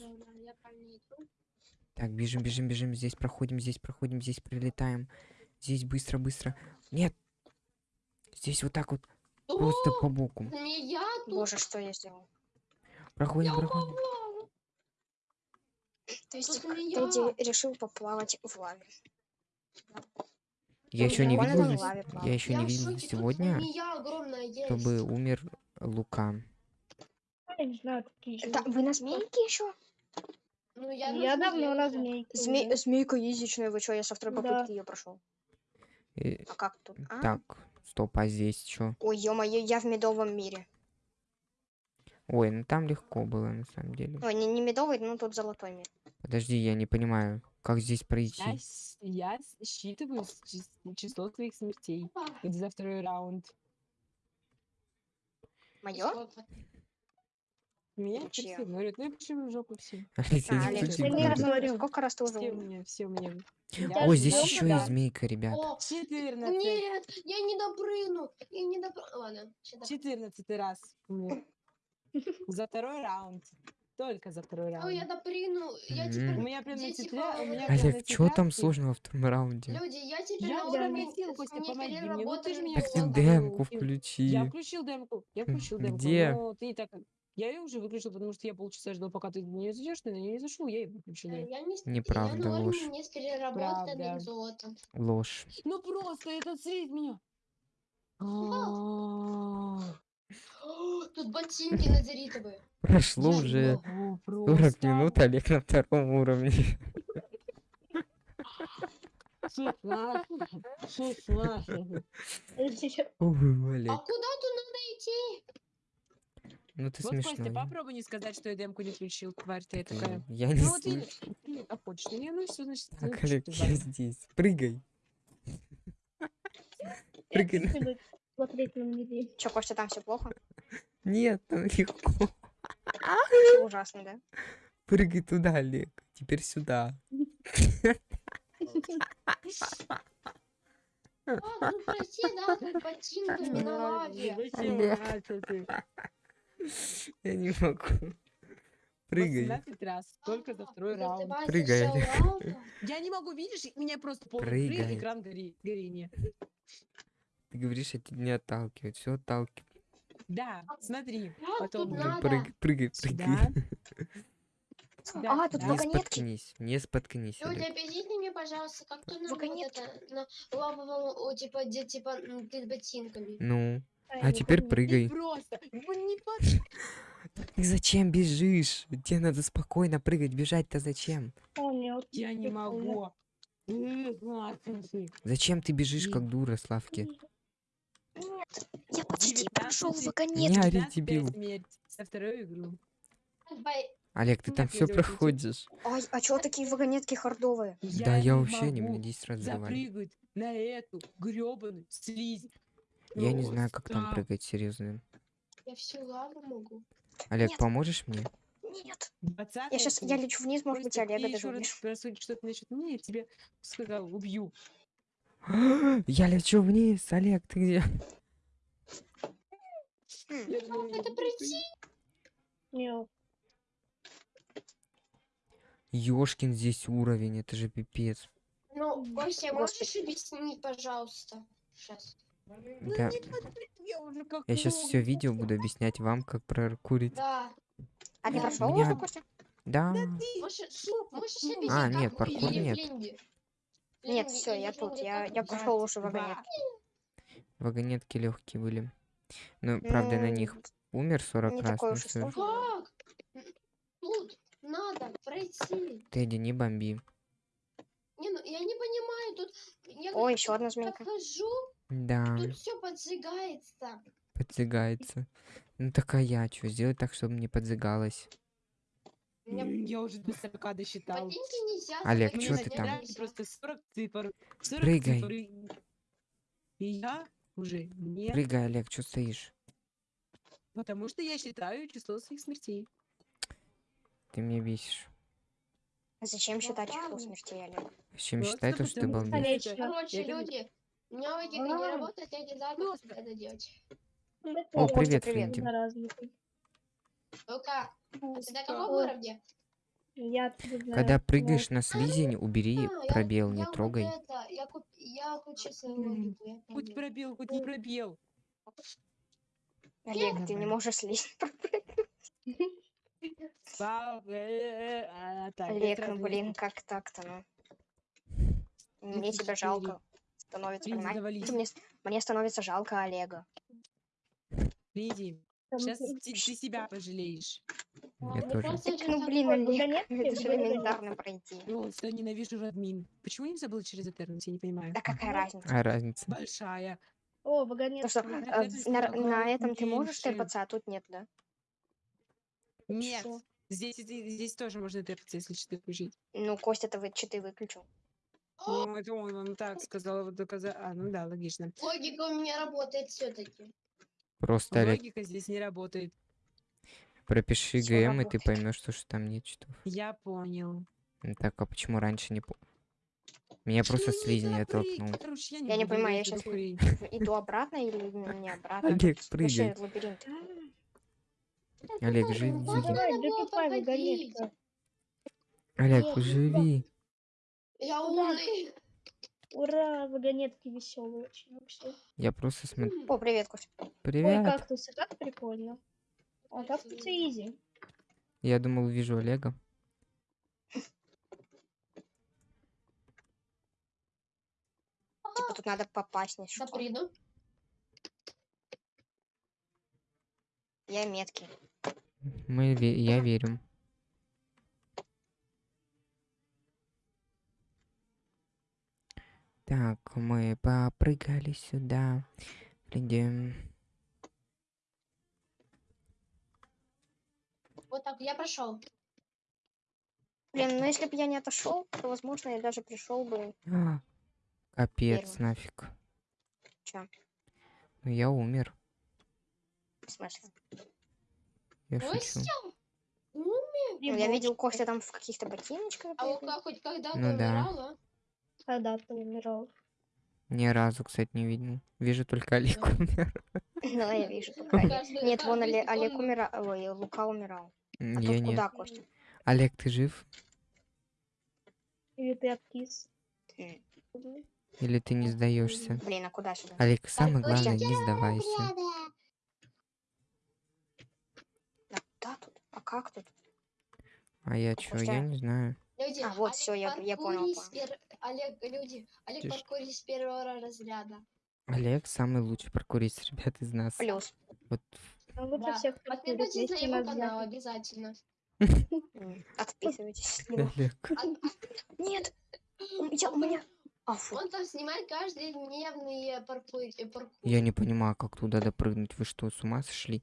Так, бежим, бежим, бежим. Здесь проходим, здесь проходим, здесь прилетаем. Здесь быстро, быстро. Нет! Здесь вот так вот, просто по боку. Боже, что я сделал? Проходим, проходим. То есть. Тедди решил поплавать в лаве. Я еще не видел, я еще не видел сегодня, чтобы умер Лука. Я не знаю, какие еще. Да, вы на змейке еще? Ну, я, Я на давно змее на змейке. Зме... уже. Змейка язычная, вы что, я со второй Да. попытки ее прошел. Э, А как тут? А? Так, стоп, а здесь что? Ой, ё-моё, я в медовом мире. Ой, ну там легко было на самом деле. Ой, не, не медовый, ну тут золотой мир. Подожди, я не понимаю, как здесь Я, пройти. с- я с- считываю число твоих смертей Опа, за второй раунд. Мое? Меня Ну, все говорят, ну и почему в жопу все? Алексей, А, Олег, не я не сколько раз, ты- сколько раз ты уже Все умер? мне, все мне. Я Ой, здесь еще есть змейка, ребят. О, 14. нет, я не допрыгну. Я не допрыгну. Ладно, допрыгну. 14 раз. За второй раунд. Только за второй О, я раунд. допрыгну. Я Мгм. теперь... У меня прям на Дети тетля... У хавают. меня прям на Олег, что там тетрадке- сложного во втором раунде? Люди, я теперь Я на уровне просил, Костя, с помоги мне. Ну ты же меня Так ты демку и- включи. Я включил демку. Я включил демку. Где? Но ты так... Я ее уже выключил, потому что я полчаса ждал, пока ты не зайдешь, ты на нее не зашел, я ее выключил. Э, Я не... с- Неправда, я ложь. не с переработанным Правда. золотом. Ложь. Ну просто этот слить меня. Тут ботинки назаритовые. Прошло уже могу 40 просто. минут, Олег на втором уровне. 16, 16. Ой, Олег. А куда тут надо идти? Ну ты Вот, смешной. Костя, попробуй не сказать, что я демку не включил, тварь ты такая. Я не Ну вот видишь, ты а хочешь, ну не, ну все, значит, Так, Олег, ты я здесь. Прыгай. Прыгай. Смотреть на меня. Че, Костя, там все плохо? Нет, там легко. Все ужасно, да? Прыгай туда, Олег. Теперь сюда. А, ну прости, да, ботинками на лаве. Я не могу. Прыгай. 18 раз, только за второй раунд. Прыгай. Я не могу, видишь, меня просто полный экран горения. Ты говоришь, я тебя не отталкиваю. Все отталкиваю. Да, смотри, потом? Прыгай, прыгай, прыгай. сюда, А, тут сюда. Не вагонетки. споткнись, не споткнись, Люди, объясните мне, пожалуйста, как тут надо вот Вагонетки. это, на лавовом, типа, где, типа, перед ботинками. Ну, а теперь. Ты прыгай. просто, ну Ты зачем бежишь? Тебе надо спокойно прыгать, бежать-то зачем? Я не могу. Зачем ты бежишь как дура, Славки? Нет, я почти прошел 19 вагонетки. Не ори, 15 дебил. со игру. Олег, ты Ну, там все проходишь. Ай, а чё такие вагонетки хардовые? Да, я вообще не, мне 10 раз на эту гребаную слизь. Я не знаю, как там прыгать, серьезно. Я всю лаву могу. Олег, Нет. поможешь мне? Нет. 20 Я сейчас, я лечу вниз, может быть, Олега рассудишь что-то насчет меня, я тебе сказал, убью. Я лечу вниз, Олег, ты где? Это? Нет. Ёшкин здесь уровень, это же пипец. Ну, Костя, можешь объяснить, пожалуйста? Сейчас. Ну, Да. я сейчас все видео буду объяснять вам, как прокурить. Да. А ты Да. прошел Меня- уже, Костя? Да. Ты Можешь, А, нет, паркур нет. Нет, все, я тут. Я, я вы? прошел уже вагонетки. Вагонетки легкие были. Ну, правда, на них умер 40 не раз. Ну Тут надо пройти. Тедди, не бомби. Не, ну я не понимаю, тут я Ой, как- еще одна змейка. хожу, Да, тут все поджигается. подзыгается. Ну так а я что, сделать так, чтобы не подзыгалось? М, Я уже до 40 досчитал. Олег, Мне ты там? Просто 40 цифр. 40 Прыгай. цифр и- я уже нет, Прыгай, Олег, что стоишь? потому что я считаю число своих смертей. Ты меня бесишь. Зачем считать число смертей, Олег? Чем Просто считай то, что ты что это- Короче, люди, у меня логика не А. работает, я не знаю, как это делать. О, привет, привет. Флинти. Заразненький. Ну-ка, Ну, ты на каком уровне? Я. Когда прыгаешь на слизень, убери А, пробел, не трогай. я, отключил свою Хоть пробел, хоть не пробел. Олег, ты не можешь э, а, Олег, ну блин, как так-то, ну? Мне тебя 34. жалко. Становится, Лизи, понимаете? Мне, мне становится жалко Олега. Там сейчас ты- ты, себя пожалеешь. Я тоже. ну блин, Олег, это же элементарно пройти. Ну, что ненавижу админ. Почему нельзя было через Этернус, я не понимаю. Да какая Ну, разница? А разница? Большая. О, вагонетки. То, что э, на, на этом ты можешь тэпаться, а тут нет, да? Нет. Здесь, здесь тоже можно тэпаться, если что включить. Ну, Костя, ты вы читы выключил. Ну, это он вам так сказал, вот доказа- А, ну да, логично. Логика у меня работает все-таки. Просто, Олег, Логика здесь не работает. пропиши Всё ГМ, и ты работает. поймешь, что, что там нет читов. Я понял. Ну Так, а почему раньше не по... Меня просто не слизень запрыг- оттолкнул. Короче, я Я не буду понимаю, я щас- хрень. Иду обратно или не обратно? Олег, вообще прыгай. лабиринт. Олег, живи. Давай, да. Олег, Ох, живи. Я умный. Ура, вагонетки веселые очень вообще. Я просто смотрю. О, привет. Ой, Привет. кактусы, как прикольно. А кактусы изи. Я думал, вижу Олега. Типа тут надо попасть, не Да приду. Я меткий. Мы, ве- я верю. Так, мы попрыгали сюда. Придем. Вот так, я прошел. Блин, ну если бы я не отошел, то, возможно, я даже пришел бы. А, Капец, Первый. нафиг. Чё? Ну я умер. В смысле? Я шучу. всё. Ну, я видел Костя там в каких-то ботиночках. А как хоть когда-то Ну да. умирала? Когда ты умирал? Ни разу, кстати, не видел. Вижу только Олег умер. Ну, я вижу. пока. Нет, вон Олег умирал. Ой, Лука умирал. А Я тут куда, Костя? Олег, ты жив? Или ты откис? Или ты не сдаешься? Блин, а куда сюда? Олег, самое главное, не сдавайся. А куда тут? А как тут? А я чё, Костя. я не знаю. Люди, А, вот всё, я- я понял, Олег, люди, Олег Тише. паркурит с первого разряда. Олег самый лучший паркурист, ребят, из нас. Плюс. Вот Ну Да. всех Подписывайтесь на его канал обязательно. Отписывайтесь. на него. Олег. Нет! У меня, у меня... Он там снимает каждодневные паркур. э, паркур. Я не понимаю, как туда допрыгнуть. Вы что, с ума сошли?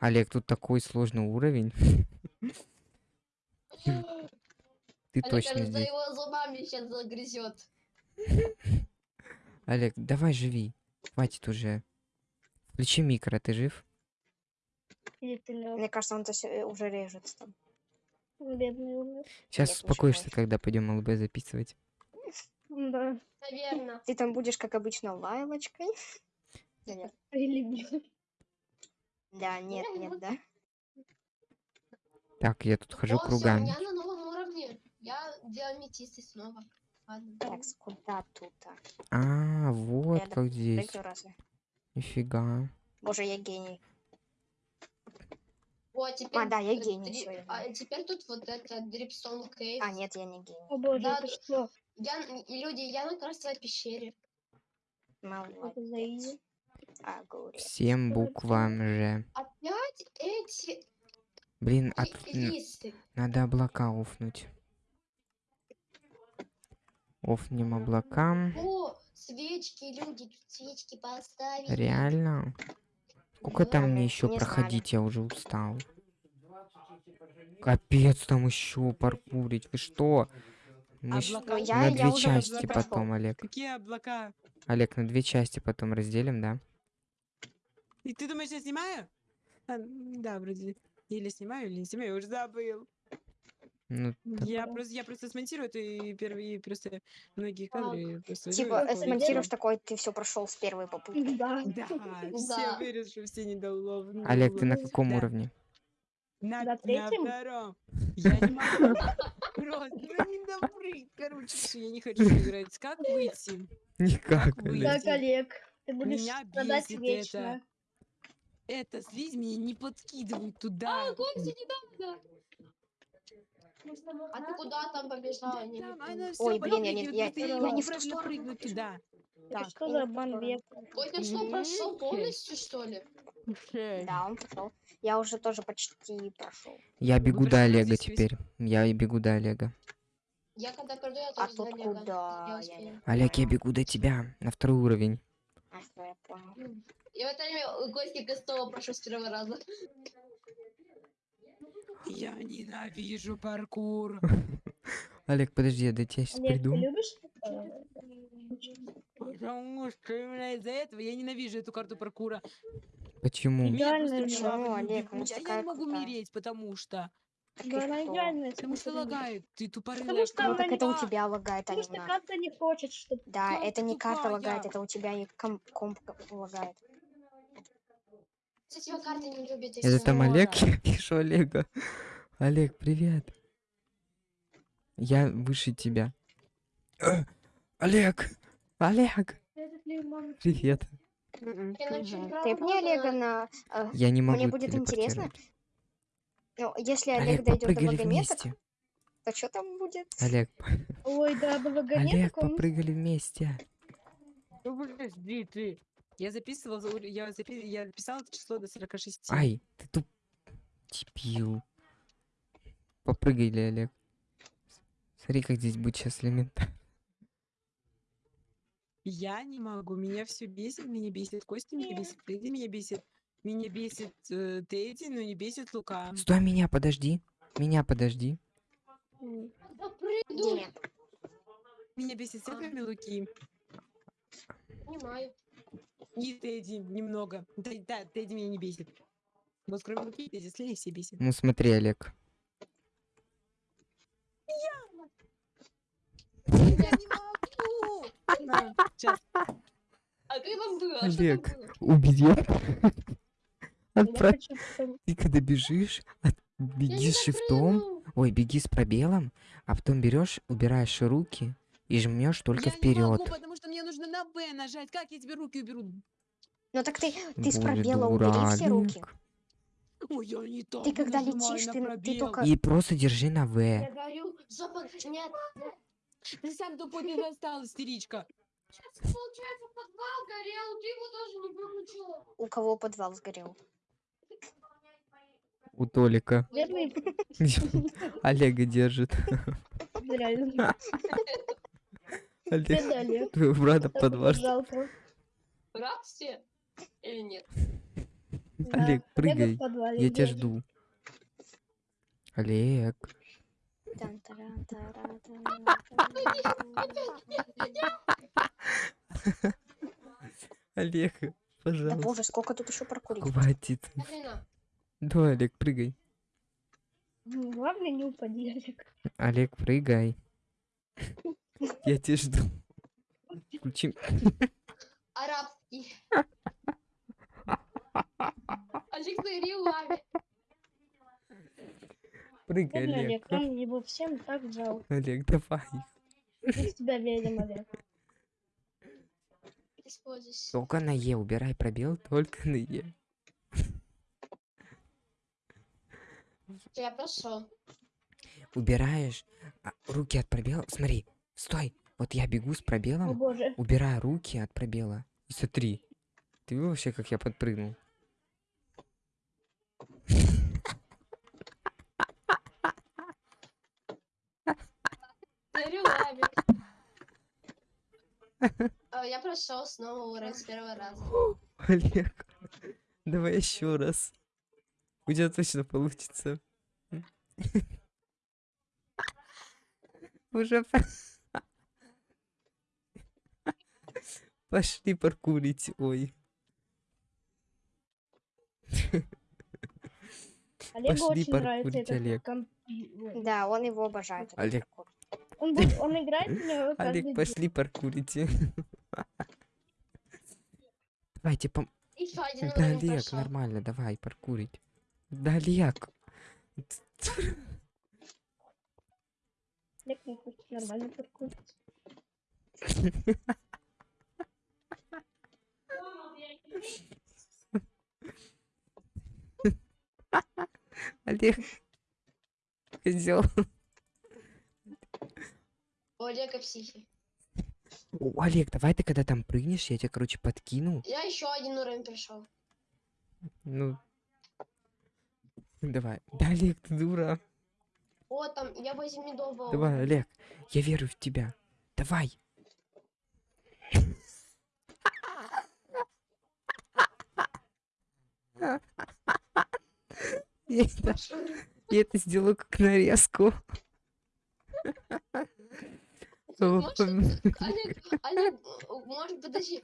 Олег, тут такой сложный уровень. Ты Олег, точно кажется, здесь. его зубами сейчас загрызет. Олег, давай живи. Хватит уже. Включи микро, ты жив? Мне кажется, он се- уже режется там. Сейчас успокоишься, когда пойдем ЛБ записывать. Да. Наверное. Ты там будешь, как обычно, лайлочкой. Да нет. Или. Да, нет, нет, да. Так, я тут хожу кругами. Я. Я диаметист снова. Ладно. Так, куда тут? а? А, вот Я как здесь. Прыгну разве? Нифига. Боже, я гений. Вот, теперь... А, да, я гений, дри- всё, я А теперь тут вот это Дрипстон Кейв. А, нет, я не гений. О боже, Да, это да. что? Я, люди, я на красной пещере. Молодец. А. Всем буквам же. Опять эти Блин, а листы. надо облака офнуть. Офнем облакам. О, свечки, люди, свечки поставили. Реально? Сколько там мне еще проходить? Я уже устал. Капец, там еще паркурить. Вы что? Мы Облака. Ну, я, на я две уже части прошел. потом, Олег. Какие облака? Олег, на две части потом разделим, да? И ты думаешь, я снимаю? А, да, вроде. Или снимаю, или не снимаю, я уже забыл. Ну, так. Я просто, я просто смонтирую и первые просто многие кадры просто. Типа, и э, смонтируешь всё. такой, ты все прошел с первой попытки. Да. Да, все вырежу, все недоуловные. Олег, ты на каком Да. уровне? На, На на третьем? втором. Я не могу. Просто, ну не допрыг. Короче, я не хочу играть. Как выйти? Никак? Олег. Так, Олег, ты будешь Меня страдать вечно. Это слизь меня не подкидывай туда. А, Костя, не надо. А ты куда там побежала? Не Там помню. она всё Ой, блин, я я- я не в ту сторону туда. Так, что за сторону. века? Костя что, прошел полностью, что ли? Да, он прошел. Я уже тоже почти прошел. Я бегу до Олега теперь. Я и бегу до Олега. Я когда приду, я А тоже тут за Олега. куда? Я Олег, я бегу до тебя. На второй уровень. А, я понял. В это время Костя снова прошел с первого раза. Я ненавижу паркур. Олег, подожди, я до тебя сейчас Олег, ты приду. любишь? э, Потому что именно из-за этого я ненавижу эту карту паркура. Почему? Не Олег? А я такая не могу крутая. умереть, потому что... Да, она что? идеальная. Потому что лагает. Ты тупорылая. Потому что Ну так это у не- тебя лагает, а Потому не что карта не хочет, чтобы... Да, это не карта лагает, это у тебя и ком- комп лагает. Кстати, его карты не любит. Это там Олег? Я вижу Олега. Олег, привет. Я выше тебя. Олег! Олег! Привет. Правда Ты мне Олега на... э, Я не могу Мне будет интересно. Ну, если Олег, Олег, дойдет до вагонеток, то что там будет? Олег, Ой, да, до Олег, он... попрыгали вместе. Ну подожди ты. Я записывала, за- я, запи- я написала это число до 46. Ай, ты туп... Дебил. Попрыгай, ли, Олег. Смотри, как здесь будет сейчас элемент. Я не могу, меня все бесит, меня бесит Костя, меня бесит Фредди, меня бесит, меня бесит э, Тедди, но не бесит Лука. Стой, меня подожди. Меня подожди. Диме, Меня бесит все, кроме Луки. Понимаю. И Тедди немного. Да, да, Тедди меня не бесит. Вот кроме Луки, Тедди остальные все бесит. Ну смотри, Олег. Я не могу! На, сейчас. А как там было? А Олег. было? Убери. Я Отправь. Ты когда бежишь, от- Я беги с шифтом. Ой, беги с пробелом, а потом берешь, убираешь руки и жмешь только я не могу, вперед. потому что мне нужно на Б нажать. Как я тебе руки уберу? ну так ты, ты с пробела убери все руки. Ой, я не так Ты когда летишь, ты- ты только- И просто держи на Я В. говорю, запад... Нет, Ты сам тупой ты достал, истеричка. сейчас, получается, подвал горел, ты его тоже не выключила. У кого подвал сгорел? У Толика. Олега держит. реально. Олег, твоего брата. Рад все? Или нет? Да, Олег, прыгай. Я тебя жду. Олег. Олег, Да пожалуйста. боже, сколько тут еще прокурить? Хватит. Давай, Олег, прыгай. Главное, не упади, Олег. Олег, прыгай. Я тебя жду. Включи. арабский. Олег на реламе. Прыгай, Бедный Олег. Олег, нам его всем так жалко. Олег, давай. Мы тебя верим, Олег. Используйся. Только на Е. Убирай пробел, только на Е. Я прошел. Убираешь а, руки от пробела. Смотри, стой. Вот я бегу с О пробелом, боже. убираю руки от пробела. И смотри. Ты видел вообще, как я подпрыгнул? А, Я прошел снова уровень с первого раза. Олег, давай еще раз. У тебя точно получится. Уже по- пошли паркурить. Ой, Олегу Пошли очень нравится паркурить, этот Олег. компьютер. Да, он его обожает. Олег. Он, будет- он играет в него каждый Олег, день. пошли паркурите. Давайте пом... Да, Олег, нормально, давай паркурить. Да, Олег. Олег не хочет нормально паркурить. Олег. Козел. У Олега психи. О, Олег, давай ты когда там прыгнешь, я тебя, короче, подкину. Я еще один уровень прошел. Ну. Давай. Да, Олег, ты дура. О, там, я возле медового. Давай, Олег. Я верю в тебя. Давай. Я это, я это сделаю как нарезку. Может, Олег, Олег, э, может, подожди,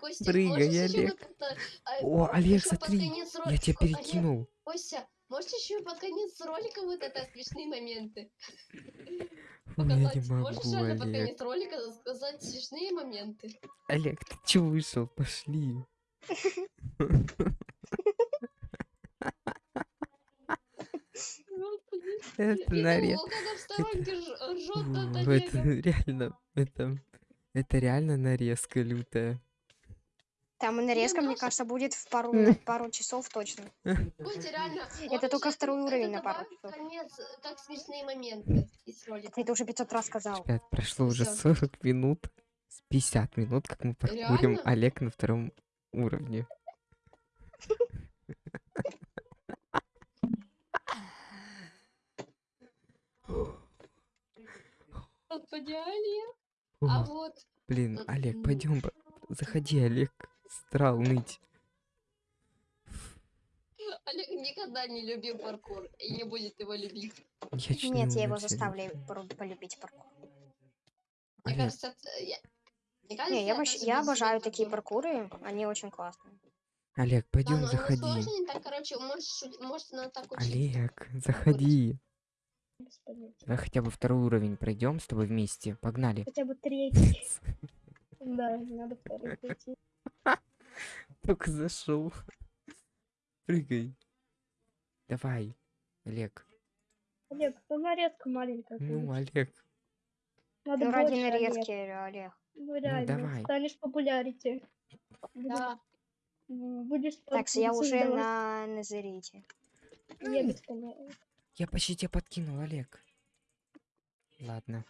Костя, Прыгай, можешь еще Олег. как-то, э, О, Олег, смотри, Я тебя О, Олег, перекинул. Костя, можешь еще под конец ролика вот это смешные моменты Я не? Можешь могу, реально под Олег. конец ролика сказать смешные моменты? Олег, ты че вышел? Пошли. Это Я нарез. думала, когда в сторонке рж- ржет над Фу, Это Олегом. реально, это, это реально нарезка лютая. Там и нарезка, мне кажется, будет в пару, пару часов точно. Это только второй это уровень на пару часов. конец, э, как смешные моменты это уже 500 раз сказал. Ребят, прошло уже Всё. 40 минут. С 50 минут, как мы паркурим Реально? Олег на втором уровне. Господи, Олег. А О, вот блин, м, Олег, пойдем, заходи, Олег. Страл ныть. Олег никогда не любил паркур и не будет его любить. Я чуть не Нет, я его заставлю полюбить паркур. Мне Олег, кажется, это- я... Мне кажется, Не, я, же я обожаю такие паркуры, они очень классные. Олег, Да, пойдем, но оно заходи. сложно, так, короче, можешь, может, она так. Олег, заходи. Без понятия. Давай хотя бы второй уровень пройдем с тобой вместе. Погнали. Хотя бы третий. Да, надо второй пройти. Только зашел. Прыгай. Давай, Олег. Олег, ну нарезка маленькая. Ну, будет. Олег. Надо Ну, ради нарезки, Олег. Ну, реально, давай. станешь популярите. Да. Будешь Так, я уже создавать. на Назарите. Я без понятия. Я почти тебя подкинул, Олег. Ладно.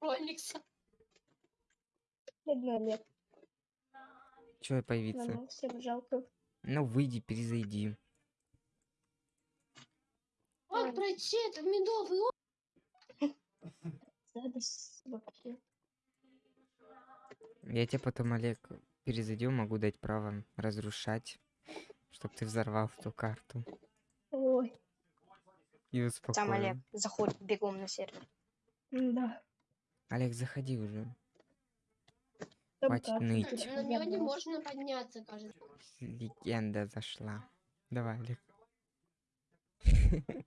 Роникса. Бедный Олег. Че появиться? Ладно, всем жалко. Ну, выйди, перезайди. Вот пройти, это медовый. Я тебе потом, Олег, перезайдем, могу дать право разрушать, чтобы ты взорвал эту карту. Ой, И Там успокоил. Олег заходит бегом на сервер. да. Олег, заходи уже. Там Хватит карта ныть. теперь На него не можно подняться, кажется. Легенда зашла. Давай, Олег.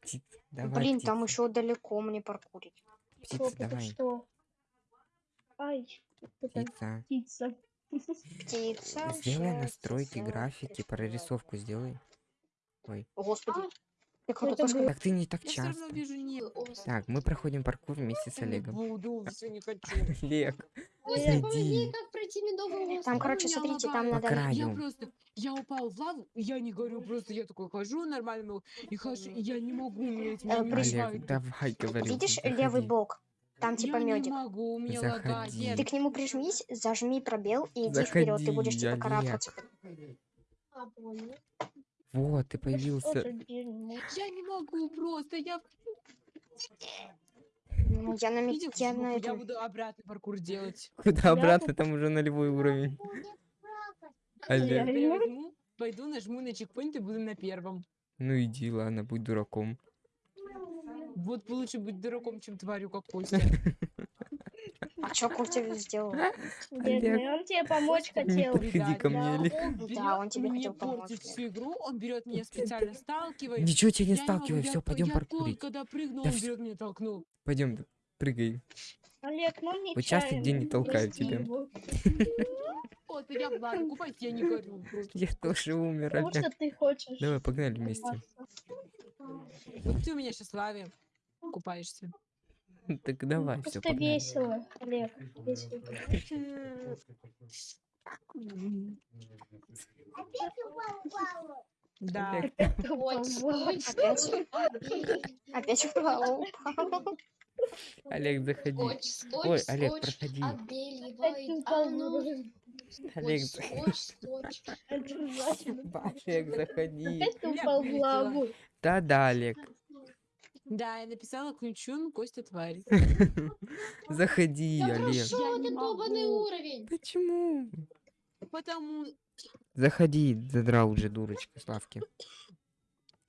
Птица. Давай, Блин, там птица. еще далеко мне паркурить. Что, Птица, это давай. что? Ай, это Птица. птица. Птица. Сделай настройки, графики, прорисовку сделай. Ой. Господи. А, Ты это? Так ты не так Я все равно часто. вижу Так, мы проходим паркур вместе с Олегом. буду, все не хочу. Олег, зайди. Там, короче, смотрите, там надо... краю. Я просто, я упал в лаву, я не говорю, просто я такой хожу нормально, и хожу, и я не могу меня Э, не приш- Олег, давай, говорю. Видишь левый бок? Там типа я не медик. могу, у меня лагает. Заходи. Нет, Ты к нему прижмись, зажми пробел и иди вперед. Ты будешь Заходи, типа карабкаться. А. Вот, ты появился. я не могу просто, я... Ну, Я на Видел, я на я этом... буду обратный паркур делать. Куда обратно, там уже нулевой уровень. Олег. Я- я пойду, нажму на чекпоинт и буду на первом. Ну иди, ладно, будь дураком. Вот лучше быть дураком, чем тварью, как Костя. А чё Костя сделал? Бедный, он тебе помочь хотел. подходи ко мне, он Да, он тебе хотел помочь, портить Лер. всю игру, он берет меня специально сталкивает. Ничего тебя не сталкивай, все, пойдем паркурить. когда прыгнул, Да он берет меня толкнул. Пойдем, прыгай. Олег, ну не Вот часто где не толкают прости тебя. Вот, я в лаве купаюсь, я не горю. просто. Я тоже умер, Потому что Олег. ты хочешь. Давай, погнали вместе. Вот ты у меня сейчас лаве купаешься. Так давай, все, Просто весело, Олег. Весело. Да. Опять Ой, упал в стой, воду. Опять? стой. Опять упал. упал. Олег, заходи. Ой, Олег, проходи. Олег. Олег, заходи. Опять упал в лаву. Да-да, Олег. Да, я написала ключун Костя тварь. Заходи, Да Олег. прошел Я не долбанный могу. уровень. Почему? Потому Заходи, задрал уже дурочка Славки.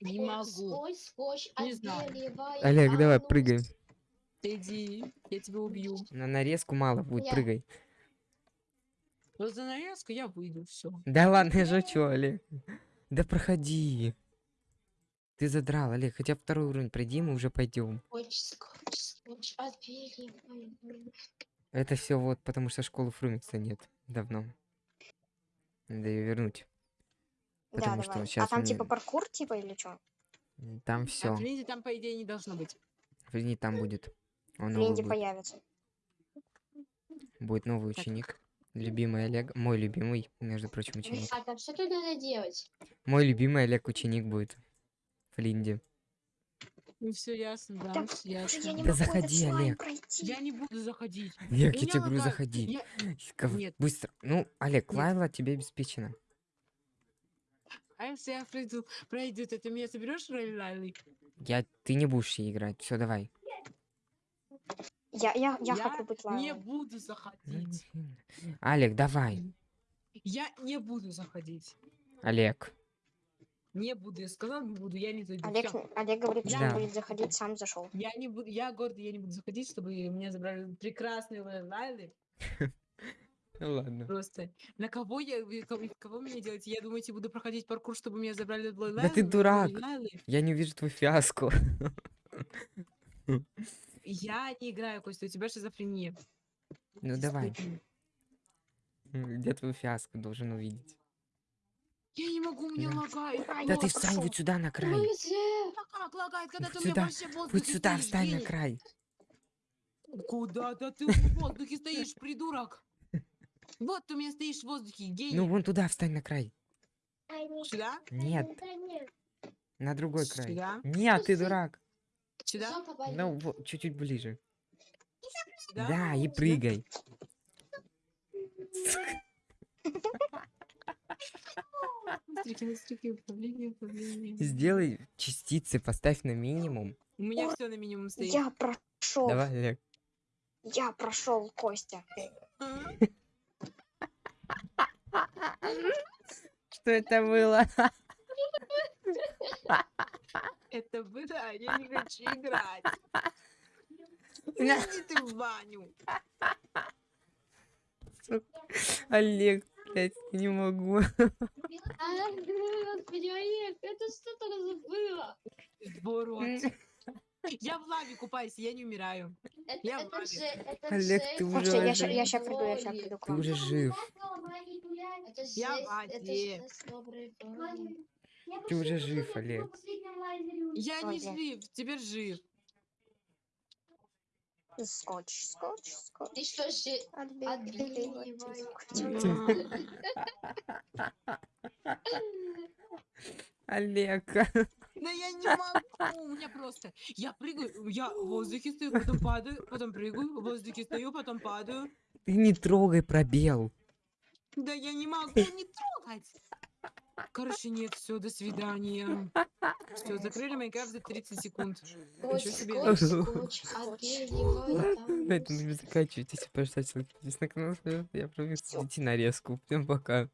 не Ой, могу. Скотч, скотч, Не знаю. Олег, давай, прыгай. Иди, я тебя убью. На нарезку мало будет, Я- прыгай. Вот за нарезку я выйду, все. Да ладно, я шучу, Олег. Да проходи. Ты задрал, Олег. Хотя второй уровень пройди, мы уже пойдем. Это все вот потому, что школы Фрумикса нет давно. Надо ее вернуть. Да, Потому что давай. А сейчас там типа паркур типа или что? там А все. в Линде там, по идее, не должно быть. Не там будет. Он Линде будет. появится. Будет новый Так. ученик. Любимый Олег. Мой любимый, между прочим, ученик. А там что тут надо делать? Мой любимый Олег ученик будет. В Линде. Ну все ясно, да, Так, Боже, ясно. я не Да заходи, Олег. пройти. Я не буду заходить. Олег, я тебе говорю, заходи. Я- Ков- Нет. Быстро. Ну, Олег, Нет. Лайла тебе обеспечена. А если я пройду, пройду, то ты меня соберешь роль Лайлы? Я, ты не будешь ей играть. Все, давай. Я, я, я, Я хочу быть Не лайвом. буду заходить. Олег, давай. Я не буду заходить. Олег. Не буду. Я сказал, не буду, я не зайду. Олег, Всё. Олег говорит, что Да. он будет заходить, сам зашел. Я не буду, я гордый, я не буду заходить, чтобы меня забрали прекрасные Лай- Лайлы. Ну ладно. Просто. На кого я, кого, меня делаете? Я думаете, буду проходить паркур, чтобы меня забрали Лай- Да ты Лайлы, дурак. Лайлы? Я не увижу твою фиаску. Я не играю, Костя, у тебя шизофрения. Ну давай. Где твою фиаску должен увидеть? Я не могу, мне Да. лагает. Да ты встань вот сюда на край. Как лагает, когда ты у Сюда, Вот сюда встань на край. Куда? Да ты в воздухе стоишь, придурок. Вот ты у меня стоишь в воздухе, гений. Ну вон туда встань на край. Сюда? Нет, на другой край. Сюда? Нет, ты дурак. Сюда? Ну, вот, чуть-чуть ближе. Сюда? Да, и Сюда? прыгай. Быстренько, быстренько, управление, управление. Сделай частицы, поставь на минимум. У меня Ой, все на минимум стоит. Я прошел. Давай, Олег. Я прошел, Костя. Что это было? Это было, а я не хочу играть. Иди ты в баню. Олег, я не могу. Олег, это что такое было? Сборот. Я в лаве купаюсь, я не умираю. Это, Я в это лаве. же, это Олег, ты уже Слушайте, я ща приду, я воли. приду Ты уже жив. Я в воде. Ты уже жив, Олег. Я не жив, теперь жив. Скотч, скотч, скотч. Что же... Скотчем. Олег. Да я не могу, у меня просто... Я прыгаю, я в воздухе стою, потом падаю, потом прыгаю, в воздухе стою, потом падаю. Ты не трогай пробел. Да я не могу не трогать. Короче, нет, все, до свидания. Все, закрыли Майнкрафт за 30 секунд. Ничего себе. нужно заканчивать. Если пожалуйста, подписывайтесь на канал. Я проведу идти нарезку. Всем пока.